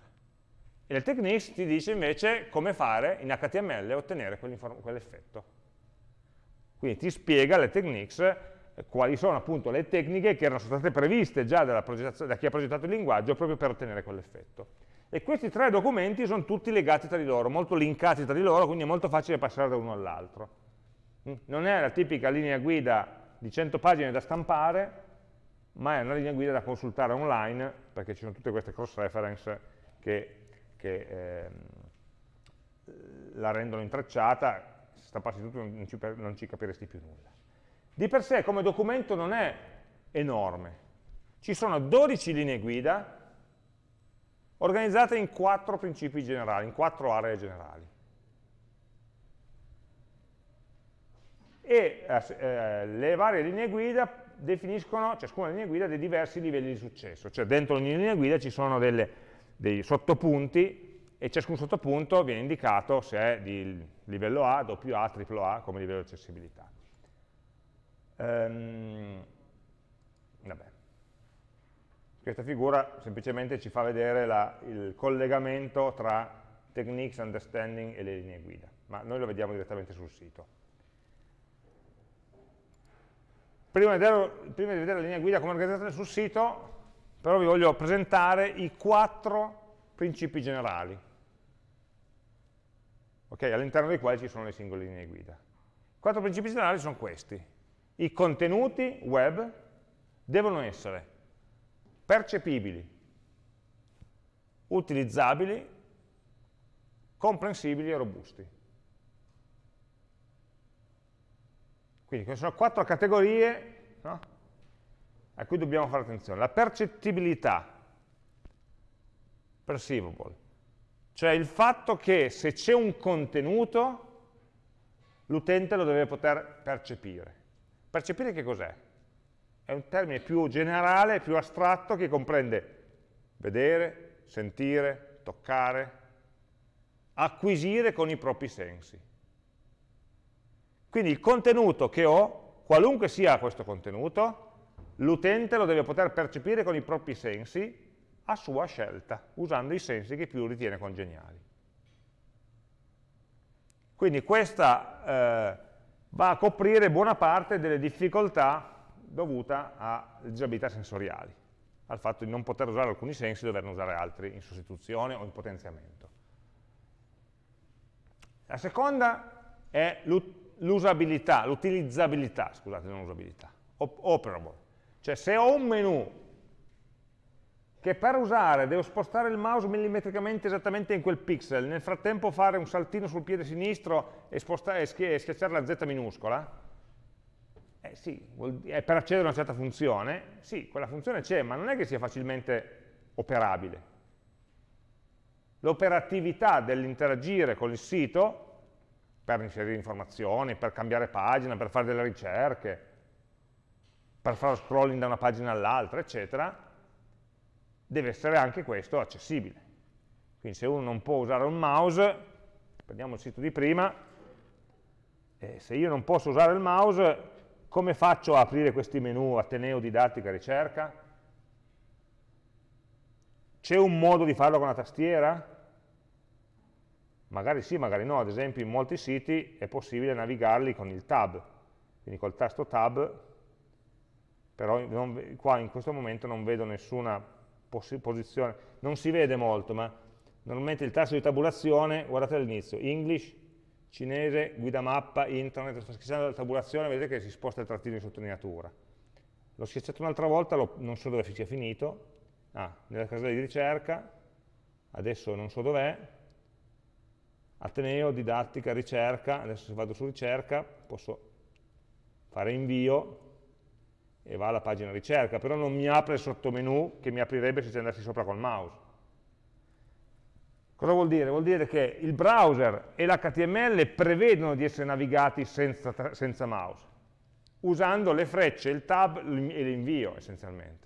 Speaker 1: E il Techniques ti dice invece come fare in HTML a ottenere quell'effetto. Quindi ti spiega le Techniques eh, quali sono appunto le tecniche che erano state previste già da chi ha progettato il linguaggio proprio per ottenere quell'effetto. E questi tre documenti sono tutti legati tra di loro, molto linkati tra di loro, quindi è molto facile passare da uno all'altro. Mm? Non è la tipica linea guida di 100 pagine da stampare, ma è una linea guida da consultare online, perché ci sono tutte queste cross-reference che, che eh, la rendono intrecciata, stampassi tutto non ci, non ci capiresti più nulla. Di per sé come documento non è enorme, ci sono 12 linee guida organizzate in quattro principi generali, in quattro aree generali. e eh, eh, le varie linee guida definiscono, ciascuna linea guida, dei diversi livelli di successo, cioè dentro ogni linea guida ci sono delle, dei sottopunti e ciascun sottopunto viene indicato se è di livello A, AA, AAA come livello di accessibilità. Ehm, Questa figura semplicemente ci fa vedere la, il collegamento tra techniques, understanding e le linee guida, ma noi lo vediamo direttamente sul sito. Prima di vedere prima di vedere la linea guida come organizzazione sul sito, però vi voglio presentare i quattro principi generali, okay? all'interno dei quali ci sono le singole linee guida. I quattro principi generali sono questi. I contenuti web devono essere percepibili, utilizzabili, comprensibili e robusti. Quindi queste sono quattro categorie no? a cui dobbiamo fare attenzione. La percettibilità, perceivable, cioè il fatto che se c'è un contenuto l'utente lo deve poter percepire. Percepire che cos'è? È un termine più generale, più astratto, che comprende vedere, sentire, toccare, acquisire con i propri sensi. Quindi il contenuto che ho, qualunque sia questo contenuto, l'utente lo deve poter percepire con i propri sensi a sua scelta, usando i sensi che più ritiene congeniali. Quindi questa eh, va a coprire buona parte delle difficoltà dovute alle disabilità sensoriali, al fatto di non poter usare alcuni sensi e doverne usare altri in sostituzione o in potenziamento. La seconda è l'usabilità, l'utilizzabilità, scusate, non usabilità, operable. Cioè se ho un menu che per usare devo spostare il mouse millimetricamente esattamente in quel pixel, nel frattempo fare un saltino sul piede sinistro e, e schiacciare la Z minuscola, eh sì, è per accedere a una certa funzione, sì, quella funzione c'è, ma non è che sia facilmente operabile. L'operatività dell'interagire con il sito per inserire informazioni, per cambiare pagina, per fare delle ricerche, per fare scrolling da una pagina all'altra, eccetera, deve essere anche questo accessibile. Quindi se uno non può usare un mouse, prendiamo il sito di prima, eh, se io non posso usare il mouse, come faccio a aprire questi menu Ateneo, didattica, ricerca? C'è un modo di farlo con la tastiera? Magari sì, magari no, ad esempio in molti siti è possibile navigarli con il tab, quindi col tasto tab, però non, qua in questo momento non vedo nessuna posizione, non si vede molto, ma normalmente il tasto di tabulazione, guardate all'inizio, English, cinese, guida mappa, internet, schiacciando la tabulazione, vedete che si sposta il trattino di sottolineatura. L'ho schiacciato un'altra volta, lo, non so dove sia finito, ah, nella casella di ricerca, adesso non so dov'è, Ateneo, didattica, ricerca, adesso se vado su ricerca posso fare invio e va alla pagina ricerca, però non mi apre il sottomenu che mi aprirebbe se ci andassi sopra col mouse. Cosa vuol dire? Vuol dire che il browser e l'HTML prevedono di essere navigati senza, senza mouse, usando le frecce, il tab e l'invio essenzialmente.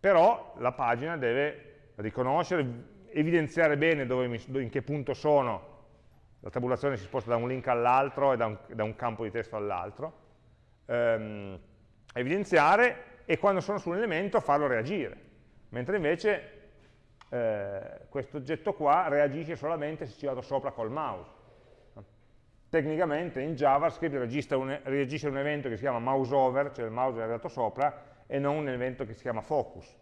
Speaker 1: Però la pagina deve riconoscere, evidenziare bene mi, in che punto sono, la tabulazione si sposta da un link all'altro e da un, da un, campo di testo all'altro, ehm, evidenziare e quando sono su un elemento farlo reagire, mentre invece eh, questo oggetto qua reagisce solamente se ci vado sopra col mouse. Tecnicamente in JavaScript un, reagisce un evento che si chiama mouse over, cioè il mouse è arrivato sopra, e non un evento che si chiama focus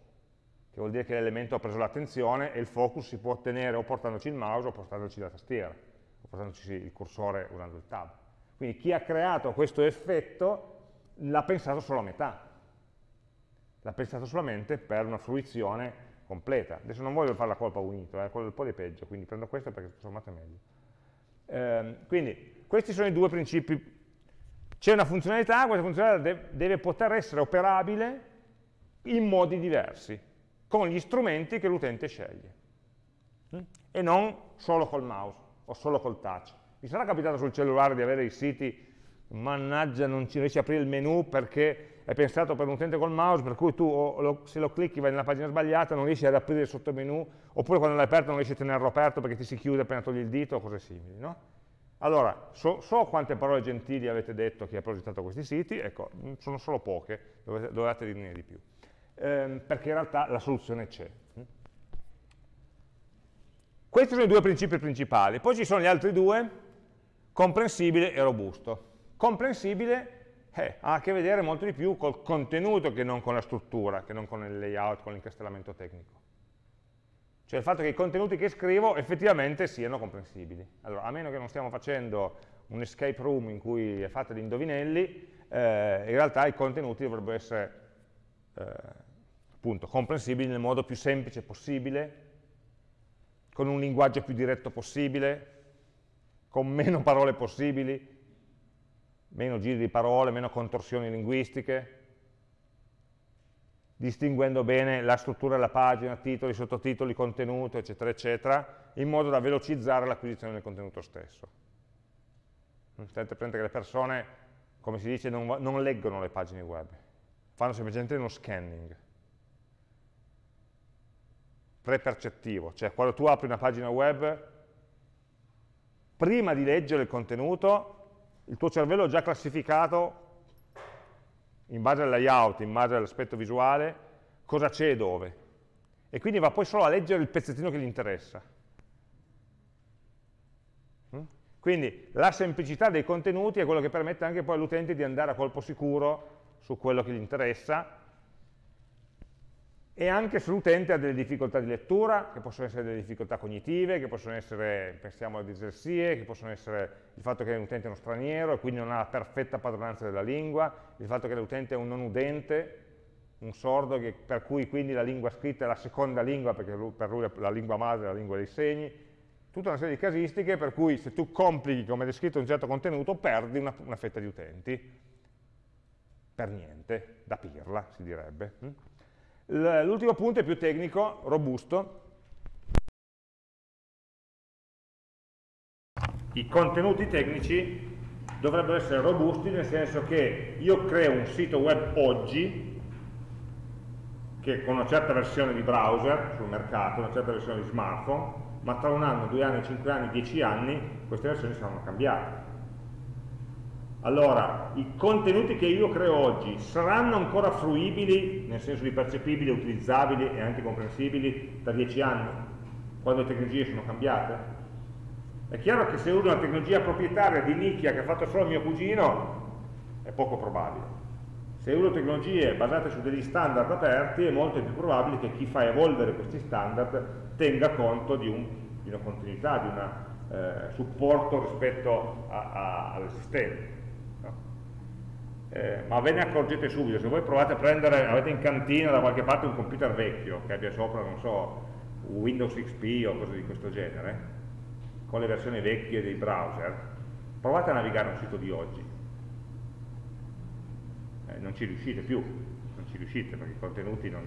Speaker 1: che vuol dire che l'elemento ha preso l'attenzione e il focus si può ottenere o portandoci il mouse o portandoci la tastiera, o portandoci il cursore usando il tab. Quindi chi ha creato questo effetto l'ha pensato solo a metà, l'ha pensato solamente per una fruizione completa. Adesso non voglio fare la colpa unito, eh, quello un po' di peggio, quindi prendo questo perché tutto sommato è meglio. Eh, quindi questi sono i due principi. C'è una funzionalità, questa funzionalità deve poter essere operabile in modi diversi con gli strumenti che l'utente sceglie mm? e non solo col mouse o solo col touch. Mi sarà capitato sul cellulare di avere i siti, mannaggia non ci riesci a aprire il menu perché è pensato per un utente col mouse, per cui tu lo, se lo clicchi vai nella pagina sbagliata, non riesci ad aprire il sottomenu, oppure quando l'hai aperto non riesci a tenerlo aperto perché ti si chiude appena togli il dito o cose simili. No? Allora, so, so, quante parole gentili avete detto chi ha progettato questi siti, ecco, sono solo poche, dovete, dovete dirne di più ehm, perché in realtà la soluzione c'è. Questi sono i due principi principali, poi ci sono gli altri due, comprensibile e robusto. Comprensibile eh, ha a che vedere molto di più col contenuto che non con la struttura, che non con il layout, con l'incastellamento tecnico. Cioè il fatto che i contenuti che scrivo effettivamente siano comprensibili. Allora, a meno che non stiamo facendo un escape room in cui è fatta di indovinelli, eh, in realtà i contenuti dovrebbero essere eh, appunto, comprensibili nel modo più semplice possibile, con un linguaggio più diretto possibile, con meno parole possibili, meno giri di parole, meno contorsioni linguistiche, distinguendo bene la struttura della pagina, titoli, sottotitoli, contenuto, eccetera, eccetera, in modo da velocizzare l'acquisizione del contenuto stesso. Tenete presente che le persone, come si dice, non, non leggono le pagine web, fanno semplicemente uno scanning prepercettivo, cioè quando tu apri una pagina web, prima di leggere il contenuto, il tuo cervello ha già classificato, in base al layout, in base all'aspetto visuale, cosa c'è e dove. E quindi va poi solo a leggere il pezzettino che gli interessa. Mm? Quindi la semplicità dei contenuti è quello che permette anche poi all'utente di andare a colpo sicuro su quello che gli interessa e anche se l'utente ha delle difficoltà di lettura, che possono essere delle difficoltà cognitive, che possono essere, pensiamo alle dislessie, che possono essere il fatto che l'utente è uno straniero e quindi non ha la perfetta padronanza della lingua, il fatto che l'utente è un non udente, un sordo, che, per cui quindi la lingua scritta è la seconda lingua, perché lui, per lui la lingua madre è la lingua dei segni, tutta una serie di casistiche per cui se tu complichi, come descritto, un certo contenuto, perdi una, una fetta di utenti, per niente, da pirla si direbbe. L'ultimo punto è più tecnico, robusto. I contenuti tecnici dovrebbero essere robusti nel senso che io creo un sito web oggi che con una certa versione di browser sul mercato, una certa versione di smartphone, ma tra un anno, due anni, cinque anni, dieci anni queste versioni saranno cambiate allora, i contenuti che io creo oggi saranno ancora fruibili, nel senso di percepibili, utilizzabili e anche comprensibili tra dieci anni, quando le tecnologie sono cambiate? È chiaro che se uso una tecnologia proprietaria di nicchia che ha fatto solo mio cugino, è poco probabile. Se uso tecnologie basate su degli standard aperti, è molto più probabile che chi fa evolvere questi standard tenga conto di, un, di una continuità, di un eh, supporto rispetto all'esistente eh, ma ve ne accorgete subito, se voi provate a prendere, avete in cantina da qualche parte un computer vecchio che abbia sopra, non so, Windows XP o cose di questo genere, con le versioni vecchie dei browser, provate a navigare un sito di oggi. Eh, non ci riuscite più, non ci riuscite perché i contenuti non,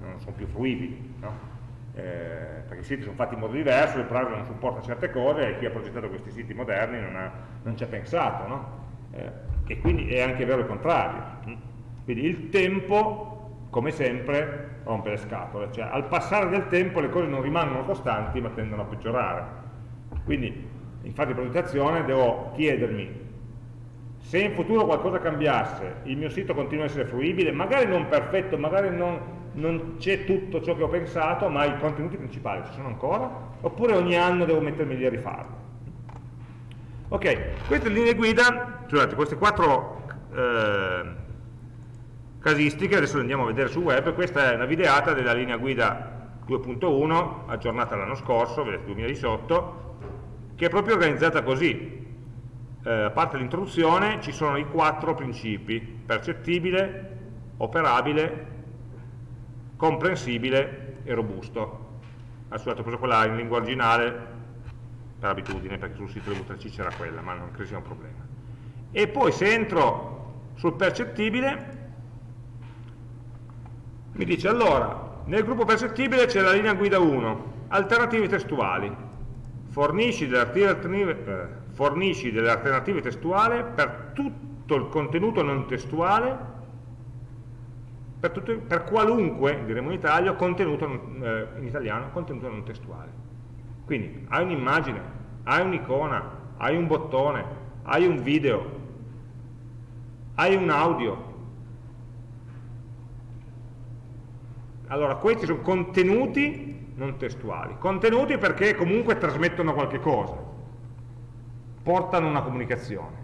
Speaker 1: non sono più fruibili, no? eh, perché i siti sono fatti in modo diverso, il browser non supporta certe cose e chi ha progettato questi siti moderni non, non ci ha pensato. No? Eh, e quindi è anche vero il contrario. Quindi il tempo, come sempre, rompe le scatole, cioè al passare del tempo le cose non rimangono costanti ma tendono a peggiorare. Quindi in fase di progettazione devo chiedermi se in futuro qualcosa cambiasse, il mio sito continua a essere fruibile, magari non perfetto, magari non, non c'è tutto ciò che ho pensato, ma i contenuti principali ci sono ancora, oppure ogni anno devo mettermi lì a rifarlo. Ok, queste linee guida, scusate, queste quattro eh, casistiche, adesso le andiamo a vedere sul web, questa è una videata della linea guida 2.1, aggiornata l'anno scorso, vedete 2018, che è proprio organizzata così. Eh, a parte l'introduzione ci sono i quattro principi, percettibile, operabile, comprensibile e robusto. Adesso ho preso quella in lingua originale, per abitudine, perché sul sito delle UTC c'era quella, ma non credo sia un problema. E poi se entro sul percettibile, mi dice allora, nel gruppo percettibile c'è la linea guida 1, alternative testuali, fornisci delle alternative, eh, fornisci delle alternative testuali per tutto il contenuto non testuale, per, tutto, per qualunque, diremo in Italia, eh, in italiano, contenuto non testuale. Quindi hai un'immagine, hai un'icona, hai un bottone, hai un video, hai un audio. Allora, questi sono contenuti non testuali. Contenuti perché comunque trasmettono qualche cosa, portano una comunicazione.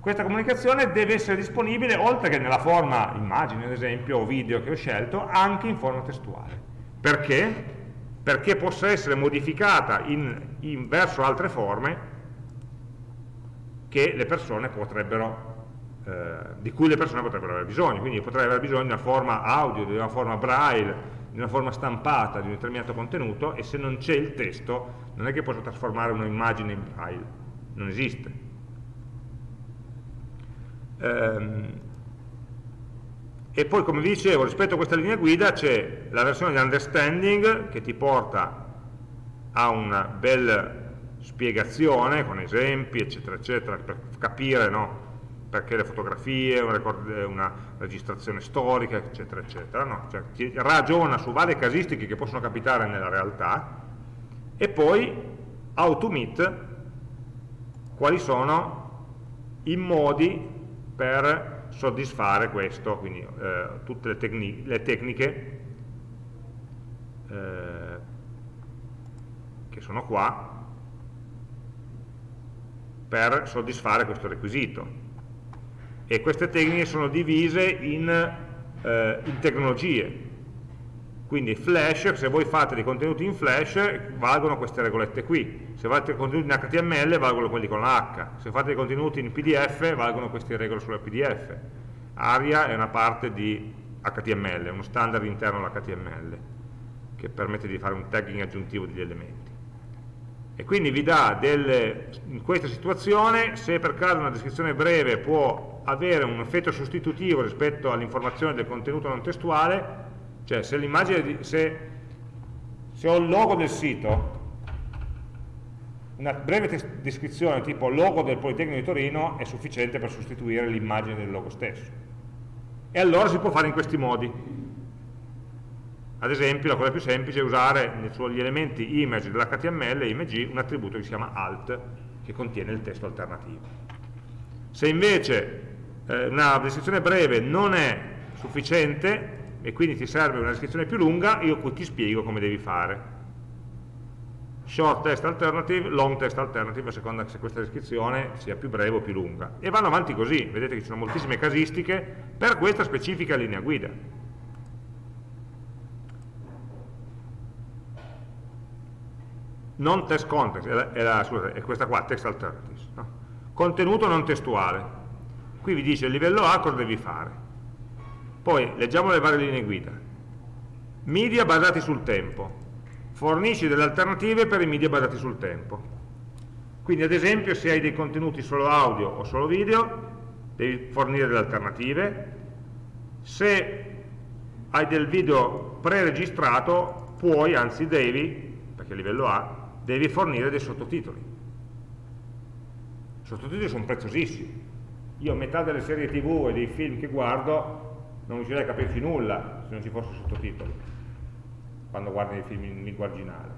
Speaker 1: questa comunicazione deve essere disponibile, oltre che nella forma immagine, ad esempio, o video che ho scelto, anche in forma testuale. Perché? Perché possa essere modificata in, in, verso altre forme che le persone potrebbero, eh, di cui le persone potrebbero avere bisogno. Quindi potrei avere bisogno di una forma audio, di una forma braille, di una forma stampata di un determinato contenuto e se non c'è il testo non è che posso trasformare un'immagine in braille, non esiste Ehm, e poi come vi dicevo rispetto a questa linea guida c'è la versione di understanding che ti porta a una bella spiegazione con esempi eccetera eccetera per capire no, perché le fotografie, una, una, registrazione storica eccetera eccetera no? cioè, ti ragiona su varie casistiche che possono capitare nella realtà e poi automit quali sono i modi per soddisfare questo, quindi eh, tutte le, tecni le tecniche eh, che sono qua per soddisfare questo requisito. E queste tecniche sono divise in, eh, in tecnologie, quindi Flash, se voi fate dei contenuti in Flash, valgono queste regolette qui. Se fate contenuti in HTML, valgono quelli con la H. Se fate dei contenuti in PDF, valgono queste regole sulla PDF. ARIA è una parte di HTML, uno standard interno all'HTML, che permette di fare un tagging aggiuntivo degli elementi. E quindi vi dà delle, in questa situazione, se per caso una descrizione breve può avere un effetto sostitutivo rispetto all'informazione del contenuto non testuale, cioè se l'immagine, se, se ho il logo del sito, una breve descrizione tipo logo del Politecnico di Torino è sufficiente per sostituire l'immagine del logo stesso. E allora si può fare in questi modi. Ad esempio, la cosa più semplice è usare sugli elementi image dell'HTML e img un attributo che si chiama alt, che contiene il testo alternativo. Se invece eh, una descrizione breve non è sufficiente, e quindi ti serve una descrizione più lunga, io qui ti spiego come devi fare. Short test alternative, long test alternative, a seconda se questa descrizione sia più breve o più lunga. E vanno avanti così, vedete che ci sono moltissime casistiche per questa specifica linea guida. Non test context, è, la, è, la, scusate, è questa qua, text alternatives. No? Contenuto non testuale. Qui vi dice il livello A cosa devi fare poi leggiamo le varie linee guida. Media basati sul tempo. Fornisci delle alternative per i media basati sul tempo. Quindi ad esempio se hai dei contenuti solo audio o solo video, devi fornire delle alternative. Se hai del video preregistrato, puoi, anzi devi, perché livello A, devi fornire dei sottotitoli. I sottotitoli sono preziosissimi. Io metà delle serie tv e dei film che guardo non riuscirei a capirci nulla se non ci fossero sottotitoli quando guardi i film in lingua originale.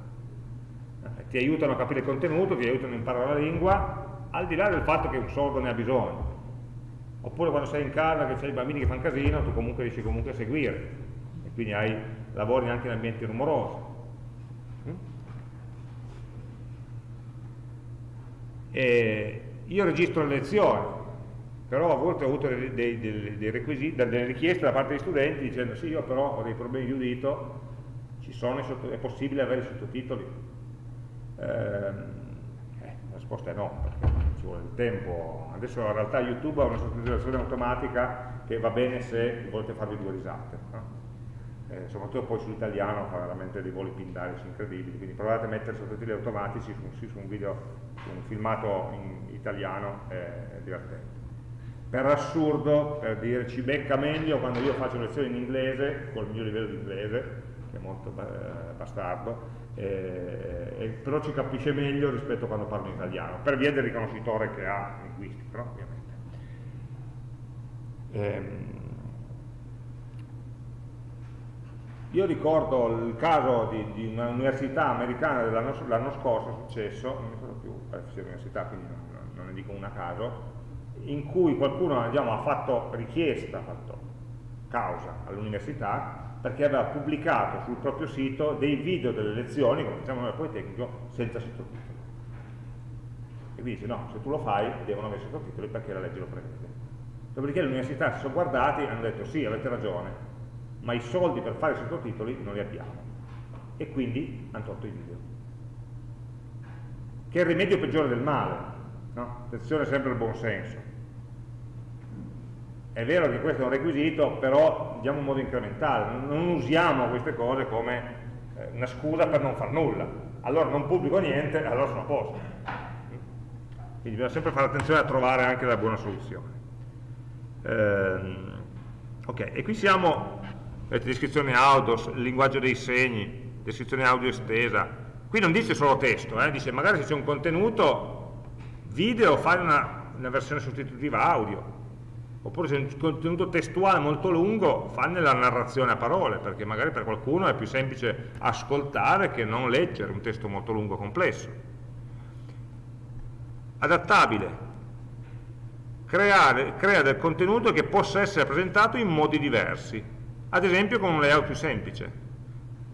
Speaker 1: Eh, ti aiutano a capire il contenuto, ti aiutano a imparare la lingua al di là del fatto che un sordo ne ha bisogno. Oppure quando sei in casa che c'hai i bambini che fanno casino tu comunque riesci comunque a seguire. E quindi hai, lavori anche in ambienti rumorosi. Mm? e io registro le lezioni però a volte ho avuto dei, dei, dei, dei delle richieste da parte degli studenti dicendo sì, io però ho dei problemi di udito, sono, è possibile avere i sottotitoli? Ehm, eh, la risposta è no, perché ci vuole il tempo. Adesso in realtà YouTube ha una sottotitolazione automatica che va bene se volete farvi due risate. No? Eh, soprattutto poi sull'italiano fa veramente dei voli pindarici incredibili, quindi provate a mettere sottotitoli automatici su, su un video, su un filmato in italiano, è divertente per assurdo, per dire ci becca meglio quando io faccio lezioni in inglese, col mio livello di inglese, che è molto bastardo, eh, eh, però ci capisce meglio rispetto a quando parlo in italiano, per via del riconoscitore che ha linguistico, no? ovviamente. Ehm, io ricordo il caso di, di un'università americana dell'anno scorso, è successo, non mi ricordo più, eh, università, quindi non, non ne dico una caso, in cui qualcuno diciamo, ha fatto richiesta, ha fatto causa all'università perché aveva pubblicato sul proprio sito dei video delle lezioni, come diciamo nel Politecnico, senza sottotitoli. che dice no, se tu lo fai devono avere sottotitoli perché la legge lo prevede. Dopodiché l'università si sono guardati e hanno detto sì, avete ragione, ma i soldi per fare i sottotitoli non li abbiamo. E quindi hanno tolto i video. Che è il rimedio peggiore del male. No? Attenzione sempre al buon senso. È vero che questo è un requisito, però diamo un modo incrementale, non usiamo queste cose come eh, una scusa per non far nulla. Allora non pubblico niente, allora sono a posto. Quindi bisogna sempre fare attenzione a trovare anche la buona soluzione. Ehm, ok, e qui siamo, vedete, descrizione audio, linguaggio dei segni, descrizione audio estesa. Qui non dice solo testo, eh, dice magari se c'è un contenuto video fai una, una versione sostitutiva audio, oppure se è un contenuto testuale molto lungo fanne la narrazione a parole perché magari per qualcuno è più semplice ascoltare che non leggere un testo molto lungo e complesso. Adattabile. Creare, crea del contenuto che possa essere presentato in modi diversi. Ad esempio con un layout più semplice.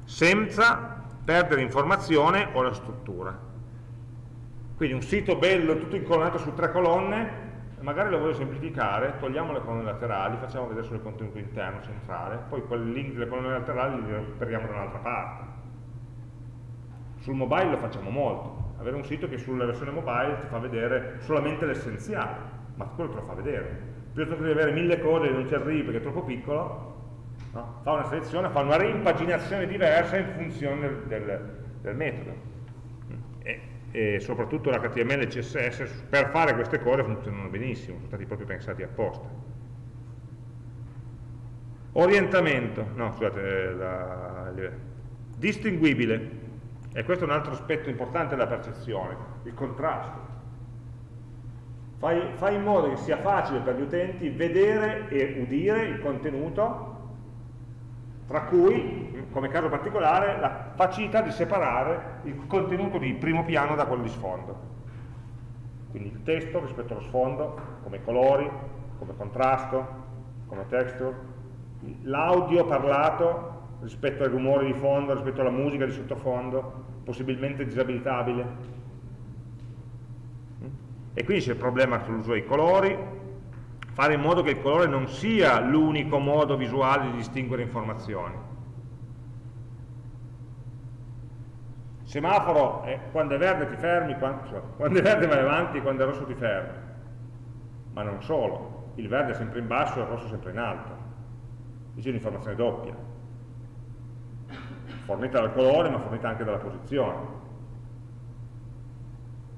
Speaker 1: Senza perdere informazione o la struttura. Quindi un sito bello tutto incolonnato su tre colonne magari lo voglio semplificare, togliamo le colonne laterali, facciamo vedere solo il contenuto interno, centrale, poi quel link delle colonne laterali li recuperiamo da un'altra parte. Sul mobile lo facciamo molto, avere un sito che sulla versione mobile ti fa vedere solamente l'essenziale, ma quello te lo fa vedere. Piuttosto che avere mille cose e non ci arrivi perché è troppo piccolo, no? fa una selezione, fa una rimpaginazione diversa in funzione del, del metodo e soprattutto l'HTML e CSS per fare queste cose funzionano benissimo, sono stati proprio pensati apposta. Orientamento, no scusate, la, distinguibile, e questo è un altro aspetto importante della percezione, il contrasto. Fai, fai in modo che sia facile per gli utenti vedere e udire il contenuto tra cui, come caso particolare, la facilità di separare il contenuto di primo piano da quello di sfondo. Quindi il testo rispetto allo sfondo, come colori, come contrasto, come texture, l'audio parlato rispetto ai rumori di fondo, rispetto alla musica di sottofondo, possibilmente disabilitabile. E quindi c'è il problema sull'uso dei colori, fare in modo che il colore non sia l'unico modo visuale di distinguere informazioni. Semaforo, eh, quando è verde ti fermi, quando, quando è verde vai avanti, quando è rosso ti fermi. Ma non solo, il verde è sempre in basso e il rosso è sempre in alto. Dice un'informazione doppia, fornita dal colore ma fornita anche dalla posizione.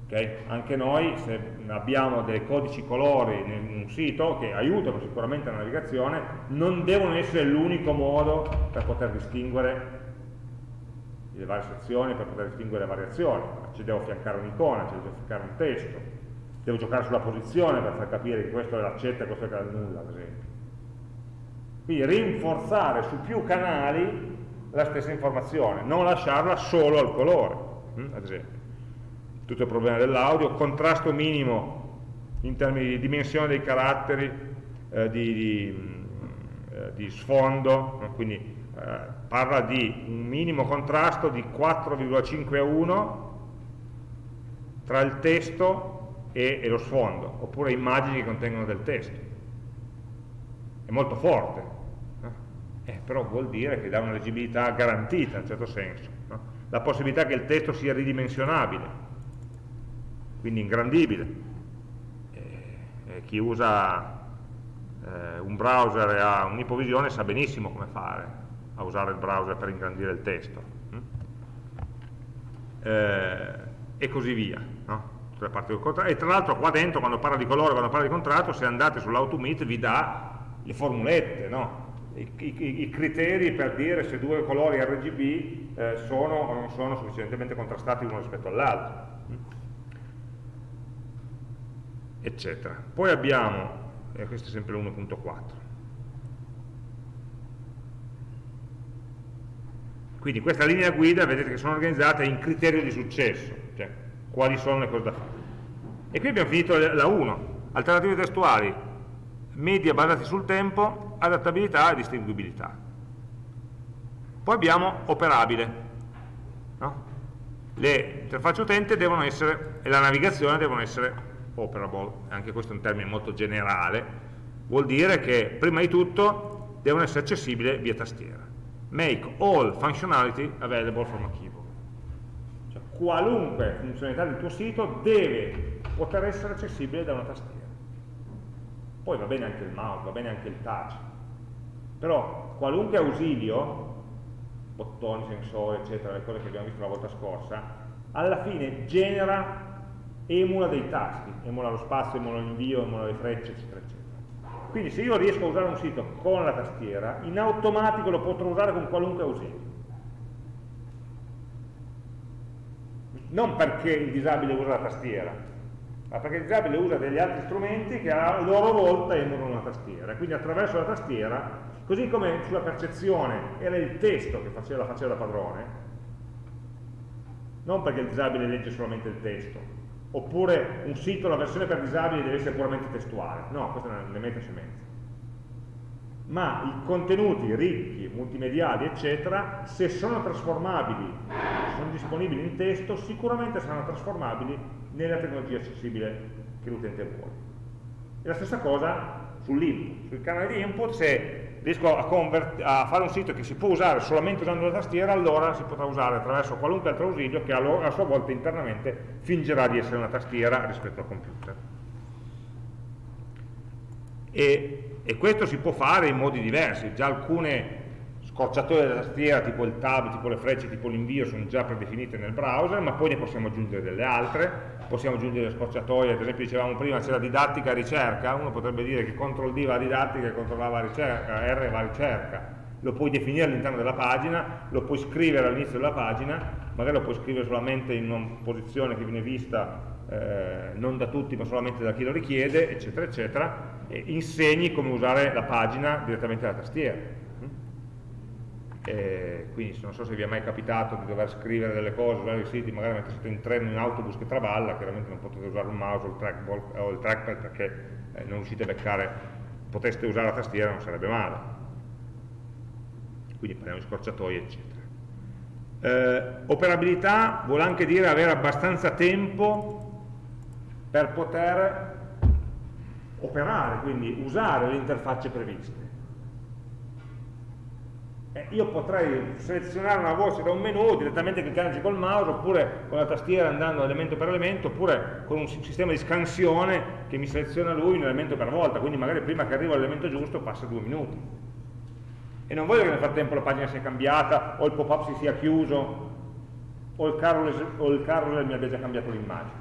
Speaker 1: Okay? Anche noi, se abbiamo dei codici colori in un sito che aiutano sicuramente la navigazione, non devono essere l'unico modo per poter distinguere le varie sezioni, per poter distinguere le variazioni. Ci devo affiancare un'icona, ci devo affiancare un testo, devo giocare sulla posizione per far capire che questo è l'accetta e questo è il nulla, ad esempio. Quindi rinforzare su più canali la stessa informazione, non lasciarla solo al colore, hm, ad esempio tutto il problema dell'audio, contrasto minimo in termini di dimensione dei caratteri, eh, di, di, eh, di, sfondo, quindi parla di un minimo contrasto di 4,5 a 1 tra il testo e, e, lo sfondo, oppure immagini che contengono del testo. È molto forte, eh, però vuol dire che dà una leggibilità garantita in un certo senso. No? La possibilità che il testo sia ridimensionabile, quindi ingrandibile. E, chi usa eh, un browser e ha un'ipovisione sa benissimo come fare a usare il browser per ingrandire il testo. Hm? Eh, e così via. No? E tra l'altro qua dentro, quando parla di colore, quando parla di contratto, se andate sull'automit vi dà le formulette, no? I, i, i, criteri per dire se due colori RGB eh, sono o non sono sufficientemente contrastati uno rispetto all'altro eccetera. Poi abbiamo, e questo è sempre l'1.4, quindi questa linea guida vedete che sono organizzate in criterio di successo, cioè quali sono le cose da fare. E qui abbiamo finito la 1, alternative testuali, media basati sul tempo, adattabilità e distinguibilità. Poi abbiamo operabile, no? le interfacce utente devono essere, e la navigazione devono essere operable, anche questo è un termine molto generale, vuol dire che prima di tutto devono essere accessibili via tastiera. Make all functionality available from a keyboard. Cioè, qualunque funzionalità del tuo sito deve poter essere accessibile da una tastiera. Poi va bene anche il mouse, va bene anche il touch, però qualunque ausilio bottoni, sensori, eccetera, le cose che abbiamo visto la volta scorsa, alla fine genera, emula dei tasti, emula lo spazio, emula l'invio, emula le frecce, eccetera, eccetera. Quindi se io riesco a usare un sito con la tastiera, in automatico lo potrò usare con qualunque ausilio. Non perché il disabile usa la tastiera, ma perché il disabile usa degli altri strumenti che a loro volta emulano la tastiera. Quindi attraverso la tastiera Così come sulla percezione era il testo che faceva, la faceva da padrone, non perché il disabile legge solamente il testo, oppure un sito, la versione per disabili deve essere puramente testuale, no, questa è una meta semenza. Ma i contenuti ricchi, multimediali, eccetera, se sono trasformabili, sono disponibili in testo, sicuramente saranno trasformabili nella tecnologia accessibile che l'utente vuole. E la stessa cosa sull'input, sul canale di input, se riesco a, a, fare un sito che si può usare solamente usando la tastiera, allora si potrà usare attraverso qualunque altro ausilio che a sua volta internamente fingerà di essere una tastiera rispetto al computer. E, e questo si può fare in modi diversi, già alcune scorciatoie della tastiera, tipo il tab, tipo le frecce, tipo l'invio, sono già predefinite nel browser, ma poi ne possiamo aggiungere delle altre, possiamo aggiungere scorciatoie, ad esempio dicevamo prima c'era didattica e ricerca, uno potrebbe dire che CTRL D va a didattica e CTRL A va a ricerca, R va a ricerca, lo puoi definire all'interno della pagina, lo puoi scrivere all'inizio della pagina, magari lo puoi scrivere solamente in una posizione che viene vista eh, non da tutti ma solamente da chi lo richiede, eccetera, eccetera, e insegni come usare la pagina direttamente dalla tastiera eh, quindi non so se vi è mai capitato di dover scrivere delle cose, usare i siti, magari mentre siete in treno in autobus che traballa, chiaramente non potete usare un mouse o il, trackball, o il trackpad perché eh, non riuscite a beccare, poteste usare la tastiera, non sarebbe male. Quindi parliamo di scorciatoie, eccetera. Eh, operabilità vuole anche dire avere abbastanza tempo per poter operare, quindi usare le interfacce previste eh, io potrei selezionare una voce da un menu direttamente cliccandoci col mouse oppure con la tastiera andando elemento per elemento oppure con un sistema di scansione che mi seleziona lui un elemento per volta quindi magari prima che arrivo all'elemento giusto passa due minuti. E non voglio che nel frattempo la pagina sia cambiata o il pop-up si sia chiuso o il carousel mi abbia già cambiato l'immagine.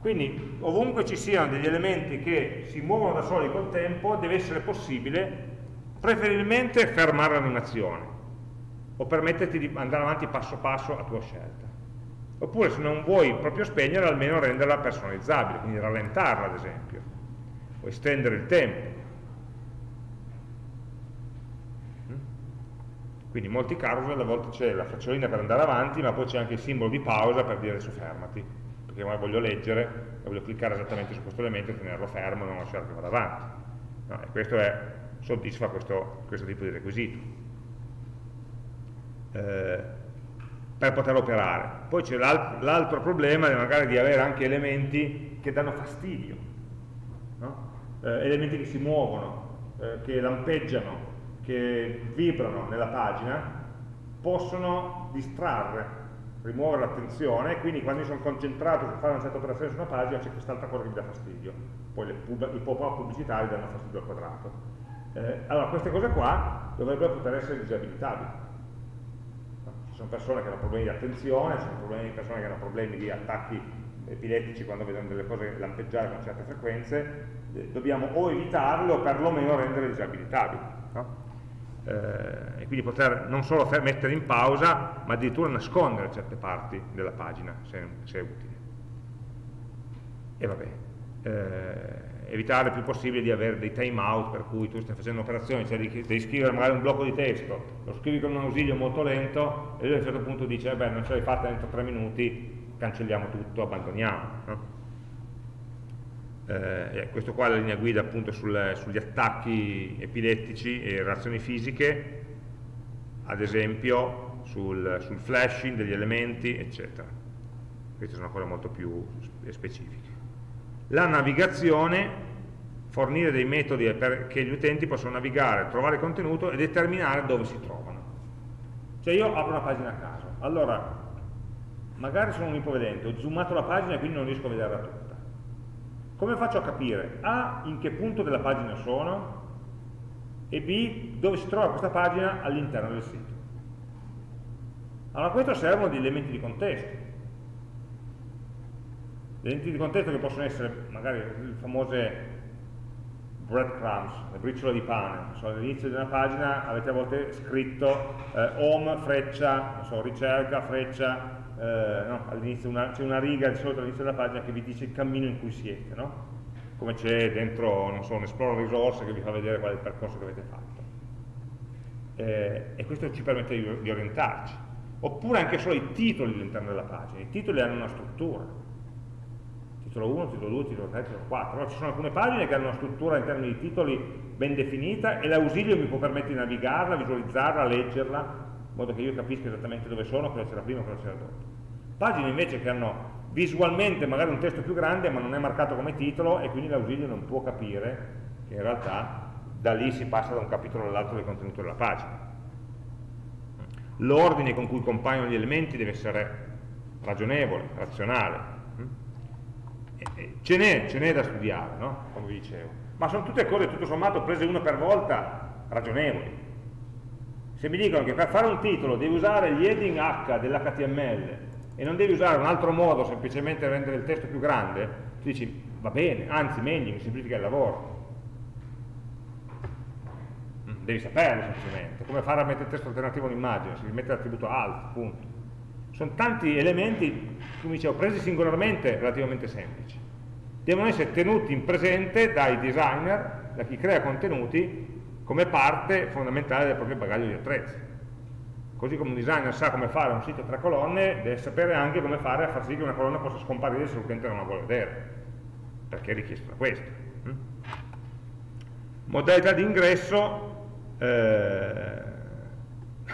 Speaker 1: Quindi ovunque ci siano degli elementi che si muovono da soli col tempo deve essere possibile preferibilmente fermare l'animazione o permetterti di andare avanti passo passo a tua scelta. Oppure se non vuoi proprio spegnere, almeno renderla personalizzabile, quindi rallentarla ad esempio, o estendere il tempo. Mm? Quindi in molti carousel a volte c'è la frecciolina per andare avanti, ma poi c'è anche il simbolo di pausa per dire adesso fermati, perché magari voglio leggere e voglio cliccare esattamente su questo elemento e tenerlo fermo e non lasciare che vada avanti. No, questo è soddisfa questo, questo tipo di requisito eh, per poter operare. Poi c'è l'altro problema magari di avere anche elementi che danno fastidio, no? eh, elementi che si muovono, eh, che lampeggiano, che vibrano nella pagina, possono distrarre, rimuovere l'attenzione, quindi quando io sono concentrato su fare una certa operazione su una pagina c'è quest'altra cosa che mi dà fastidio. Poi i pop-up pubblicitari danno fastidio al quadrato eh, allora, queste cose qua dovrebbero poter essere disabilitabili. Ci sono persone che hanno problemi di attenzione, ci sono persone che hanno problemi di attacchi epilettici quando vedono delle cose lampeggiare con certe frequenze, eh, dobbiamo o evitarle o perlomeno rendere disabilitabili. No? Eh, e quindi poter non solo mettere in pausa, ma addirittura nascondere certe parti della pagina, se, se è utile. E vabbè. Eh, evitare il più possibile di avere dei time out per cui tu stai facendo un'operazione, cioè devi scrivere magari un blocco di testo, lo scrivi con un ausilio molto lento e lui a un certo punto dice, eh beh non ce l'hai fatta entro tre minuti, cancelliamo tutto, abbandoniamo. No? Eh, questo qua è la linea guida appunto sul, sugli attacchi epilettici e reazioni fisiche, ad esempio sul, sul flashing degli elementi, eccetera. Queste sono cose molto più specifiche. La navigazione, fornire dei metodi perché gli utenti possano navigare, trovare contenuto e determinare dove si trovano. Cioè io apro una pagina a caso, allora magari sono un ipovedente, ho zoomato la pagina e quindi non riesco a vederla tutta. Come faccio a capire A in che punto della pagina sono e B dove si trova questa pagina all'interno del sito? Allora a questo servono degli elementi di contesto. Gli elementi di contesto che possono essere magari le famose breadcrumbs, le briciole di pane, so, all'inizio di una pagina avete a volte scritto eh, home, freccia, so, ricerca, freccia, eh, no, all'inizio c'è una riga di solito all'inizio della pagina che vi dice il cammino in cui siete, no? come c'è dentro so, un Explore Resource che vi fa vedere qual è il percorso che avete fatto. Eh, e questo ci permette di, di orientarci. Oppure anche solo i titoli all'interno della pagina, i titoli hanno una struttura, titolo 1, titolo 2, titolo 3, titolo 4, allora ci sono alcune pagine che hanno una struttura in termini di titoli ben definita e l'ausilio mi può permettere di navigarla, visualizzarla, leggerla, in modo che io capisca esattamente dove sono, cosa c'era prima, cosa c'era dopo. Pagine invece che hanno visualmente magari un testo più grande ma non è marcato come titolo e quindi l'ausilio non può capire che in realtà da lì si passa da un capitolo all'altro del contenuto della pagina. L'ordine con cui compaiono gli elementi deve essere ragionevole, razionale, ce n'è da studiare, no? come vi dicevo, ma sono tutte cose tutto sommato prese una per volta ragionevoli. Se mi dicono che per fare un titolo devi usare gli heading H dell'HTML e non devi usare un altro modo semplicemente rendere il testo più grande, tu dici va bene, anzi meglio, mi semplifica il lavoro. Mm, devi saperlo semplicemente, come fare a mettere il testo alternativo un'immagine, si mette l'attributo alt, punto. Sono tanti elementi, come dicevo, presi singolarmente relativamente semplici. Devono essere tenuti in presente dai designer, da chi crea contenuti, come parte fondamentale del proprio bagaglio di attrezzi. Così come un designer sa come fare un sito a tre colonne, deve sapere anche come fare a far sì che una colonna possa scomparire se l'utente non la vuole vedere, perché è richiesto da questo. Mm? Modalità di ingresso, eh,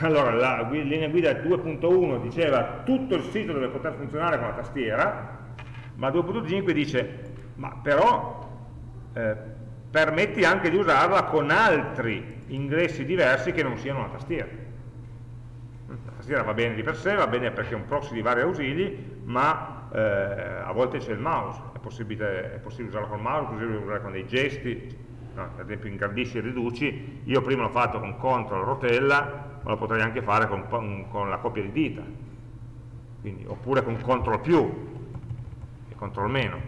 Speaker 1: allora la linea guida 2.1 diceva tutto il sito deve poter funzionare con la tastiera, ma 2.5 dice ma però eh, permetti anche di usarla con altri ingressi diversi che non siano la tastiera. La tastiera va bene di per sé, va bene perché è un proxy di vari ausili, ma eh, a volte c'è il mouse, è possibile, è possibile usarlo con il mouse, è possibile usarlo con dei gesti, no, ad esempio ingrandisci e riduci, io prima l'ho fatto con CTRL rotella, ma lo potrei anche fare con, con la coppia di dita, Quindi, oppure con CTRL più e CTRL meno.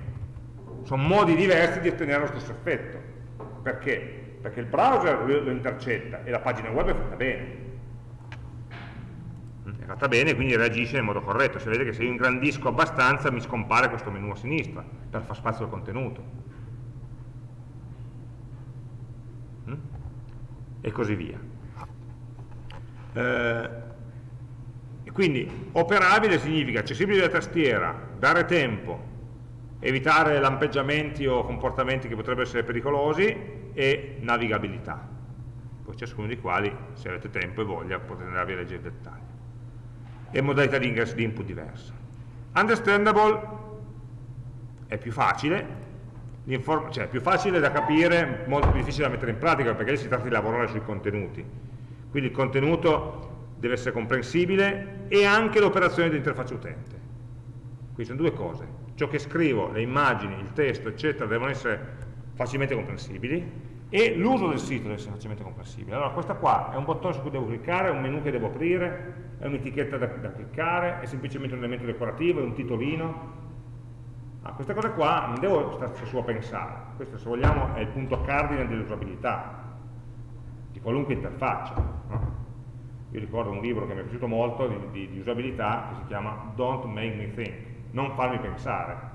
Speaker 1: Sono modi diversi di ottenere lo stesso effetto. Perché? Perché il browser lo intercetta e la pagina web è fatta bene. È fatta bene, quindi reagisce nel modo corretto. Se vedete che se io ingrandisco abbastanza mi scompare questo menu a sinistra per far spazio al contenuto. Mm? E così via. Eh, quindi operabile significa accessibile da tastiera, dare tempo, evitare lampeggiamenti o comportamenti che potrebbero essere pericolosi e navigabilità. Poi ciascuno di quali, se avete tempo e voglia, potete andarvi a leggere il dettaglio. E modalità di ingresso di input diversa. Understandable è più facile, cioè è più facile da capire, molto più difficile da mettere in pratica perché si tratta di lavorare sui contenuti quindi il contenuto deve essere comprensibile e anche l'operazione di interfaccia utente. Quindi sono due cose, ciò che scrivo, le immagini, il testo, eccetera, devono essere facilmente comprensibili e l'uso del sito deve essere facilmente comprensibile. Allora questo qua è un bottone su cui devo cliccare, è un menu che devo aprire, è un'etichetta da, da, cliccare, è semplicemente un elemento decorativo, è un titolino. Ah, queste cose qua non devo starci su a pensare, questo se vogliamo è il punto cardine dell'usabilità, qualunque interfaccia. No? Io ricordo un libro che mi è piaciuto molto di, di, di, usabilità che si chiama Don't Make Me Think, non farmi pensare.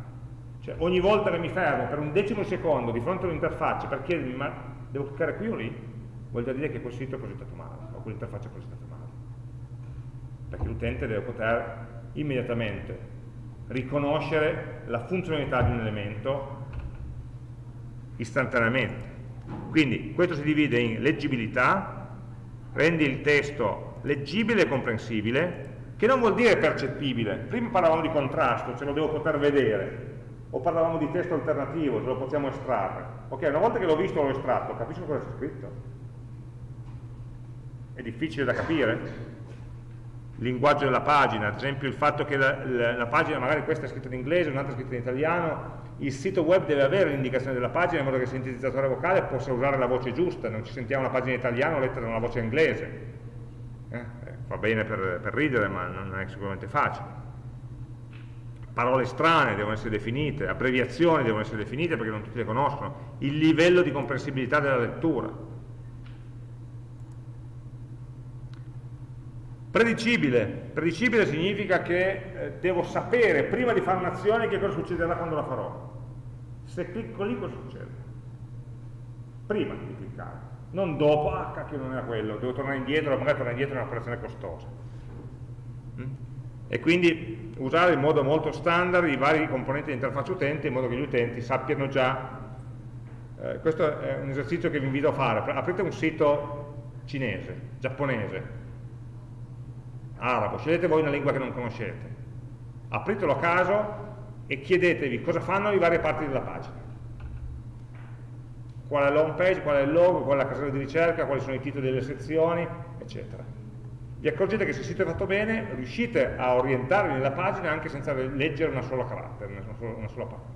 Speaker 1: Cioè ogni volta che mi fermo per un decimo secondo di fronte a un'interfaccia per chiedermi ma devo cliccare qui o lì, vuol dire che quel sito è progettato male o quell'interfaccia è progettata male. Perché l'utente deve poter immediatamente riconoscere la funzionalità di un elemento istantaneamente quindi questo si divide in leggibilità, rendi il testo leggibile e comprensibile, che non vuol dire percettibile. Prima parlavamo di contrasto, ce lo devo poter vedere, o parlavamo di testo alternativo, ce lo possiamo estrarre. Ok, una volta che l'ho visto l'ho estratto, capisco cosa c'è scritto. È difficile da capire? Linguaggio della pagina, ad esempio il fatto che la, la, la pagina, magari questa è scritta in inglese, un'altra è scritta in italiano, il sito web deve avere l'indicazione della pagina in modo che il sintetizzatore vocale possa usare la voce giusta, non ci sentiamo una pagina in italiano letta da una voce inglese. Eh, eh, fa bene per, per ridere, ma non è sicuramente facile parole strane devono essere definite, abbreviazioni devono essere definite perché non tutti le conoscono, il livello di comprensibilità della lettura. Predicibile. Predicibile significa che eh, devo sapere prima di fare un'azione che cosa succederà quando la farò. Se clicco lì cosa succede? Prima di cliccare, non dopo, ah cacchio non era quello, devo tornare indietro, magari tornare indietro è un'operazione costosa. Mm? E quindi usare in modo molto standard i vari componenti di interfaccia utente in modo che gli utenti sappiano già, eh, questo è un esercizio che vi invito a fare, aprite un sito cinese, giapponese, arabo, scegliete voi una lingua che non conoscete, apritelo a caso e chiedetevi cosa fanno le varie parti della pagina. Qual è l'home page, qual è il logo, qual è la casella di ricerca, quali sono i titoli delle sezioni, eccetera. Vi accorgete che se il sito è fatto bene, riuscite a orientarvi nella pagina anche senza leggere una sola carattere, una sola, una sola parola.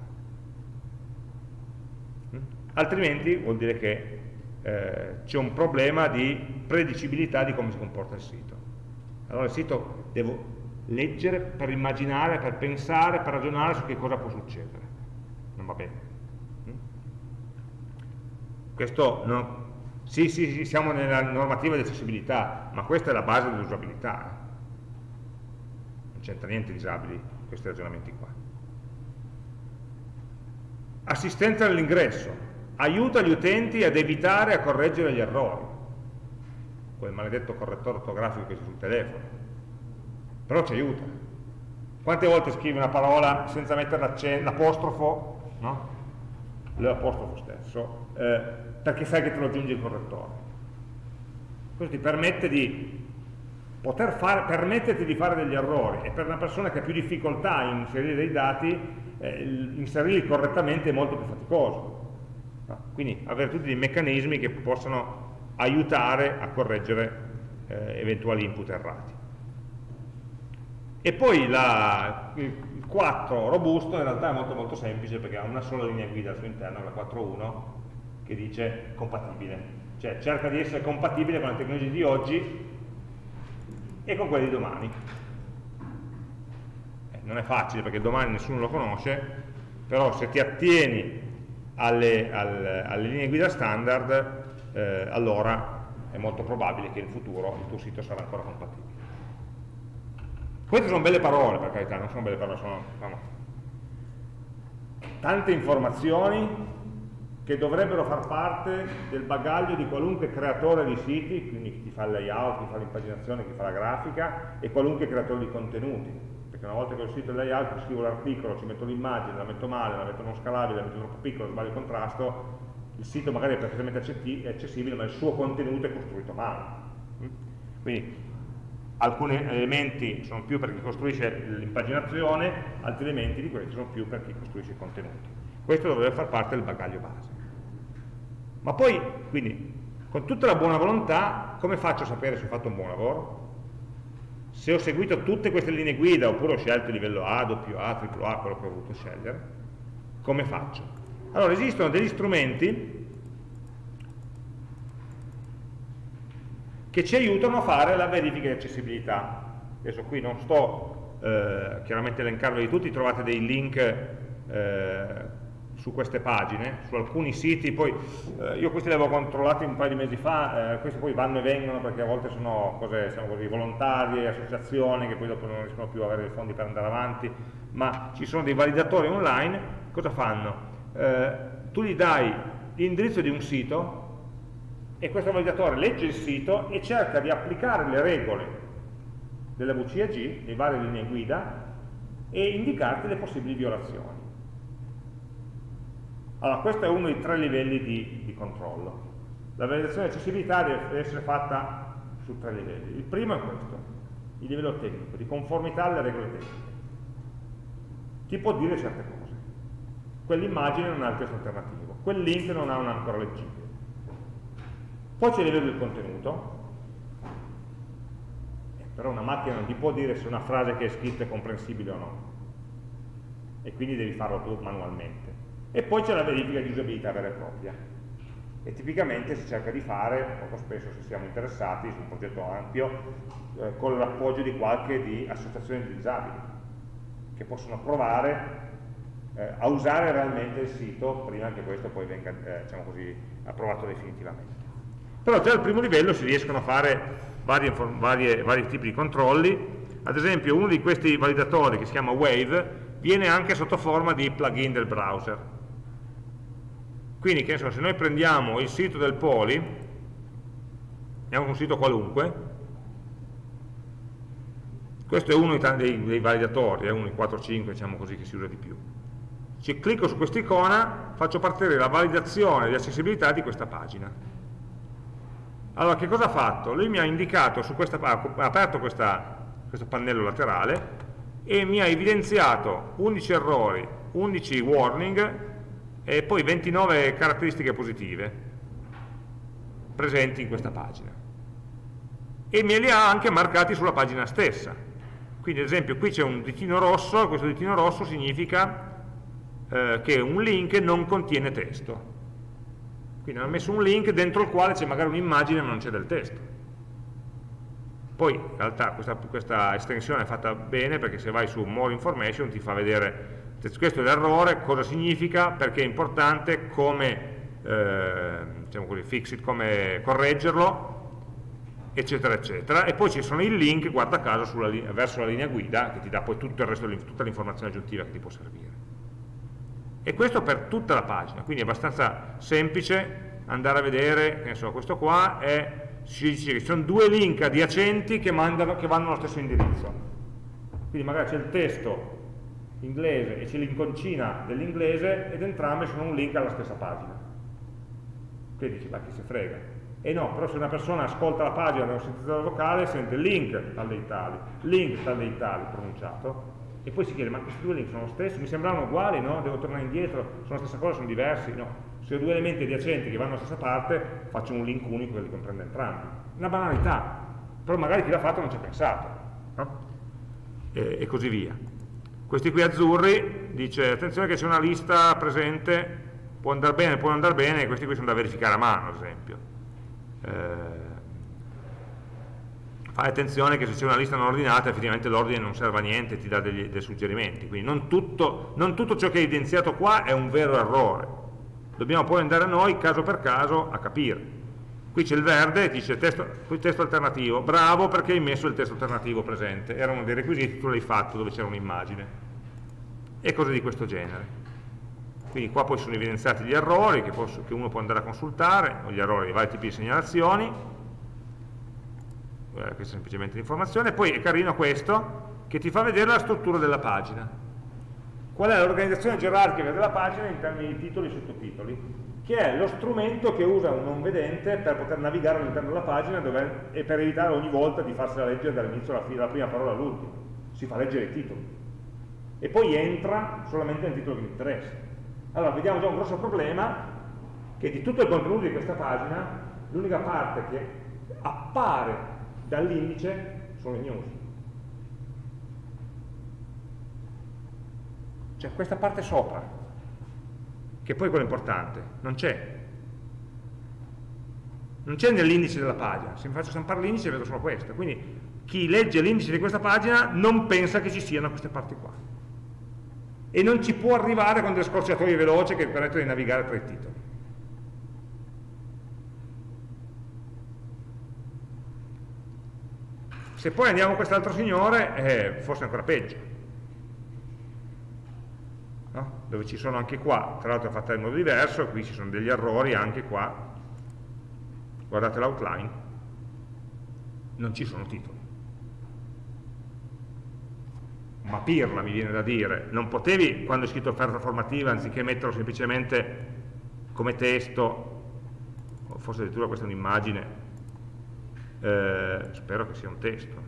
Speaker 1: Mm? Altrimenti vuol dire che eh, c'è un problema di predicibilità di come si comporta il sito. Allora il sito devo leggere per immaginare, per pensare, per ragionare su che cosa può succedere. Non va bene. Mm? Questo non, sì, sì, sì, siamo nella normativa di accessibilità, ma questa è la base dell'usabilità. Eh. Non c'entra niente di disabili questi ragionamenti qua. Assistenza all'ingresso, aiuta gli utenti ad evitare e a correggere gli errori quel maledetto correttore ortografico che c'è sul telefono, però ci aiuta. Quante volte scrivi una parola senza mettere l'apostrofo, no? l'apostrofo stesso, eh, perché sai che te lo aggiunge il correttore. Questo ti permette di poter fare, permetterti di fare degli errori e per una persona che ha più difficoltà in inserire dei dati, eh, inserirli correttamente è molto più faticoso. Quindi avere tutti dei meccanismi che possano aiutare a correggere eh, eventuali input errati. E poi la, il 4 robusto in realtà è molto molto semplice perché ha una sola linea guida al suo interno, la 4.1, che dice compatibile. Cioè cerca di essere compatibile con le tecnologie di oggi e con quelle di domani. Eh, non è facile perché domani nessuno lo conosce, però se ti attieni alle, alle, alle linee guida standard eh, allora è molto probabile che in futuro il tuo sito sarà ancora compatibile. Queste sono belle parole, per carità, non sono belle parole, sono no, tante informazioni che dovrebbero far parte del bagaglio di qualunque creatore di siti, quindi chi fa il layout, chi fa l'impaginazione, chi fa la grafica e qualunque creatore di contenuti. Perché una volta che ho il sito il layout, scrivo l'articolo, ci metto l'immagine, la metto male, la metto non scalabile, la metto troppo piccolo, sbaglio il contrasto, il sito magari è perfettamente accessibile, ma il suo contenuto è costruito male. Quindi alcuni elementi sono più per chi costruisce l'impaginazione, altri elementi di questi sono più per chi costruisce i contenuti. Questo dovrebbe far parte del bagaglio base. Ma poi, quindi, con tutta la buona volontà, come faccio a sapere se ho fatto un buon lavoro? Se ho seguito tutte queste linee guida, oppure ho scelto il livello A, doppio A, triplo A, quello che ho voluto scegliere, come faccio? Allora, esistono degli strumenti che ci aiutano a fare la verifica di accessibilità. Adesso qui non sto eh, chiaramente elencarveli tutti, trovate dei link eh, su queste pagine, su alcuni siti, poi eh, io questi li avevo controllati un paio di mesi fa, eh, questi poi vanno e vengono perché a volte sono cose diciamo così, volontarie, associazioni che poi dopo non riescono più a avere i fondi per andare avanti, ma ci sono dei validatori online, cosa fanno? eh, tu gli dai l'indirizzo di un sito e questo validatore legge il sito e cerca di applicare le regole della VCAG, le varie linee guida, e indicarti le possibili violazioni. Allora, questo è uno dei tre livelli di, di controllo. La validazione di accessibilità deve essere fatta su tre livelli. Il primo è questo, il livello tecnico, di conformità alle regole tecniche. Ti può dire certe cose. Quell'immagine non ha il testo alternativo, quel link non ha un ancora leggibile. Poi c'è il livello del contenuto, eh, però una macchina non ti può dire se una frase che è scritta è comprensibile o no, e quindi devi farlo tu manualmente. E poi c'è la verifica di usabilità vera e propria, e tipicamente si cerca di fare, molto spesso se siamo interessati su un progetto ampio, eh, con l'appoggio di qualche di associazioni di disabili, che possono provare eh, a usare realmente il sito prima che questo poi venga eh, diciamo così, approvato definitivamente. Però già al primo livello si riescono a fare varie, varie, vari tipi di controlli, ad esempio uno di questi validatori che si chiama Wave viene anche sotto forma di plugin del browser, quindi so, se noi prendiamo il sito del Poli, andiamo un sito qualunque, questo è uno dei, dei validatori, è uno dei 4-5 diciamo così che si usa di più. Se clicco su questa icona, faccio partire la validazione di accessibilità di questa pagina. Allora, che cosa ha fatto? Lui mi ha indicato, su questa, ha aperto questa, questo pannello laterale e mi ha evidenziato 11 errori, 11 warning e poi 29 caratteristiche positive presenti in questa pagina. E me li ha anche marcati sulla pagina stessa. Quindi ad esempio qui c'è un ditino rosso questo ditino rosso significa eh, che un link non contiene testo quindi hanno messo un link dentro il quale c'è magari un'immagine ma non c'è del testo poi in realtà questa, questa estensione è fatta bene perché se vai su more information ti fa vedere questo è l'errore, cosa significa, perché è importante, come, eh, diciamo così, fix it, come correggerlo, eccetera, eccetera. E poi ci sono i link, guarda caso, sulla, verso la linea guida, che ti dà poi tutto il resto, tutta l'informazione aggiuntiva che ti può servire. E questo per tutta la pagina, quindi è abbastanza semplice andare a vedere, che so, questo qua è, si dice che ci sono due link adiacenti che, mandano, che vanno allo stesso indirizzo. Quindi magari c'è il testo inglese e c'è l'inconcina dell'inglese ed entrambe sono un link alla stessa pagina. Quindi dici, ma chi si frega? E no, però se una persona ascolta la pagina da un sintetizzatore vocale sente link tal dei tali, link tal dei tali pronunciato, e poi si chiede, ma questi due link sono lo stesso? Mi sembravano uguali, no? Devo tornare indietro, sono la stessa cosa, sono diversi? No. Se ho due elementi adiacenti che vanno alla stessa parte, faccio un link unico che li comprende entrambi. Una banalità, però magari chi l'ha fatto non ci ha pensato, no? e, e così via. Questi qui azzurri dice attenzione che c'è una lista presente, può andare bene, può andare bene, questi qui sono da verificare a mano ad esempio. Eh, fai attenzione che se c'è una lista non ordinata effettivamente l'ordine non serve a niente, ti dà degli, dei suggerimenti, quindi non tutto, non tutto ciò che è evidenziato qua è un vero errore, dobbiamo poi andare noi caso per caso a capire. Qui c'è il verde, dice testo, testo alternativo, bravo perché hai messo il testo alternativo presente, era uno dei requisiti, tu l'hai fatto dove c'era un'immagine. E cose di questo genere. Quindi qua poi sono evidenziati gli errori che, posso, che uno può andare a consultare, o gli errori di vari tipi di segnalazioni, questa è semplicemente l'informazione, poi è carino questo che ti fa vedere la struttura della pagina. Qual è l'organizzazione gerarchica della pagina in termini di titoli e sottotitoli? che è lo strumento che usa un non vedente per poter navigare all'interno della pagina dove, e per evitare ogni volta di farsela leggere dall'inizio alla fine, dalla prima parola all'ultima. Si fa leggere i titoli e poi entra solamente nel titolo che interessa. Allora, vediamo già un grosso problema, che di tutto il contenuto di questa pagina, l'unica parte che appare dall'indice sono le news. Cioè questa parte sopra, che poi è quella importante, non c'è. Non c'è nell'indice della pagina, se mi faccio stampare l'indice vedo solo questo, quindi chi legge l'indice di questa pagina non pensa che ci siano queste parti qua e non ci può arrivare con delle scorciatoie veloci che permettono di navigare tra i titoli. Se poi andiamo a quest'altro signore, eh, forse ancora peggio. No? Dove ci sono anche qua, tra l'altro è fatta in modo diverso, qui ci sono degli errori anche qua. Guardate l'outline, non ci sono titoli ma pirla mi viene da dire, non potevi quando hai scritto offerta formativa anziché metterlo semplicemente come testo, forse addirittura questa è un'immagine, eh, spero che sia un testo.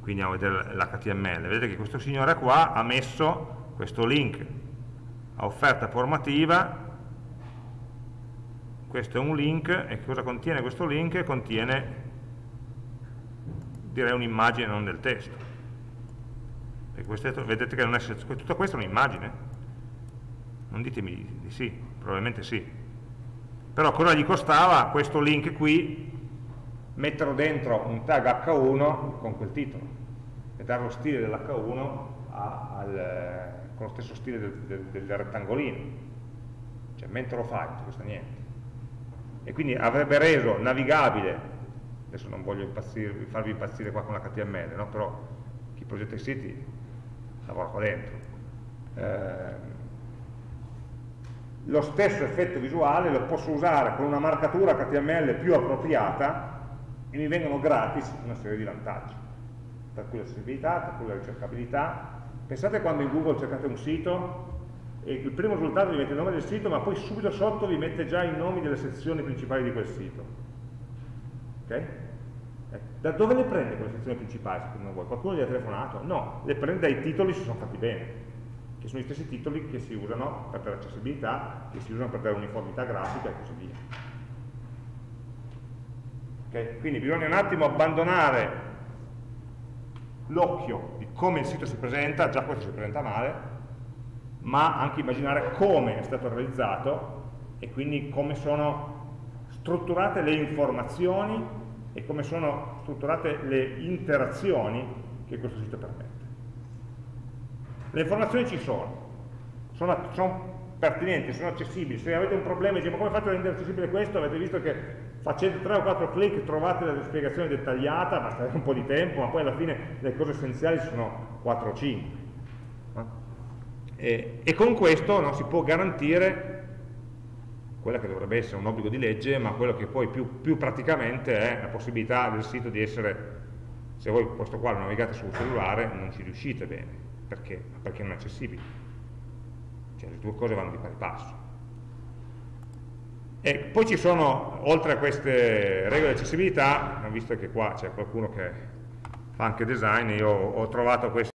Speaker 1: Quindi andiamo a vedere l'HTML. Vedete che questo signore qua ha messo questo link a offerta formativa questo è un link e cosa contiene questo link? Contiene direi un'immagine non del testo questo, vedete che non è, tutto questo è un'immagine non ditemi di sì, probabilmente sì però cosa gli costava questo link qui metterlo dentro un tag H1 con quel titolo e dare lo stile dell'H1 con lo stesso stile del, del, del rettangolino cioè mentre lo fai non costa niente e quindi avrebbe reso navigabile, adesso non voglio impazzire, farvi impazzire qua con l'HTML, no? però chi progetta i siti lavora qua dentro. Eh, lo stesso effetto visuale lo posso usare con una marcatura HTML più appropriata e mi vengono gratis una serie di vantaggi, per cui l'accessibilità, per cui la ricercabilità. Pensate quando in Google cercate un sito e il primo risultato vi mette il nome del sito, ma poi subito sotto vi mette già i nomi delle sezioni principali di quel sito. Okay? Eh, da dove le prende quelle sezioni principali secondo voi? Qualcuno gli ha telefonato? No, le prende dai titoli se sono fatti bene, che sono gli stessi titoli che si usano per l'accessibilità, che si usano per dare uniformità grafica e così via. Okay? Quindi bisogna un attimo abbandonare l'occhio di come il sito si presenta, già questo si presenta male, ma anche immaginare come è stato realizzato e quindi come sono strutturate le informazioni e come sono strutturate le interazioni che questo sito permette. Le informazioni ci sono, sono, sono pertinenti, sono accessibili, se avete un problema e dite ma come faccio a rendere accessibile questo, avete visto che facendo 3 o 4 clic trovate la spiegazione dettagliata, basta un po' di tempo, ma poi alla fine le cose essenziali sono 4 o 5. E, e con questo no, si può garantire quella che dovrebbe essere un obbligo di legge, ma quello che poi più, più praticamente è la possibilità del sito di essere, se voi questo qua lo navigate sul cellulare, non ci riuscite bene. Perché? Perché non è accessibile. Cioè le due cose vanno di pari passo. E poi ci sono, oltre a queste regole di accessibilità, visto che qua c'è qualcuno che fa anche design, io ho trovato questo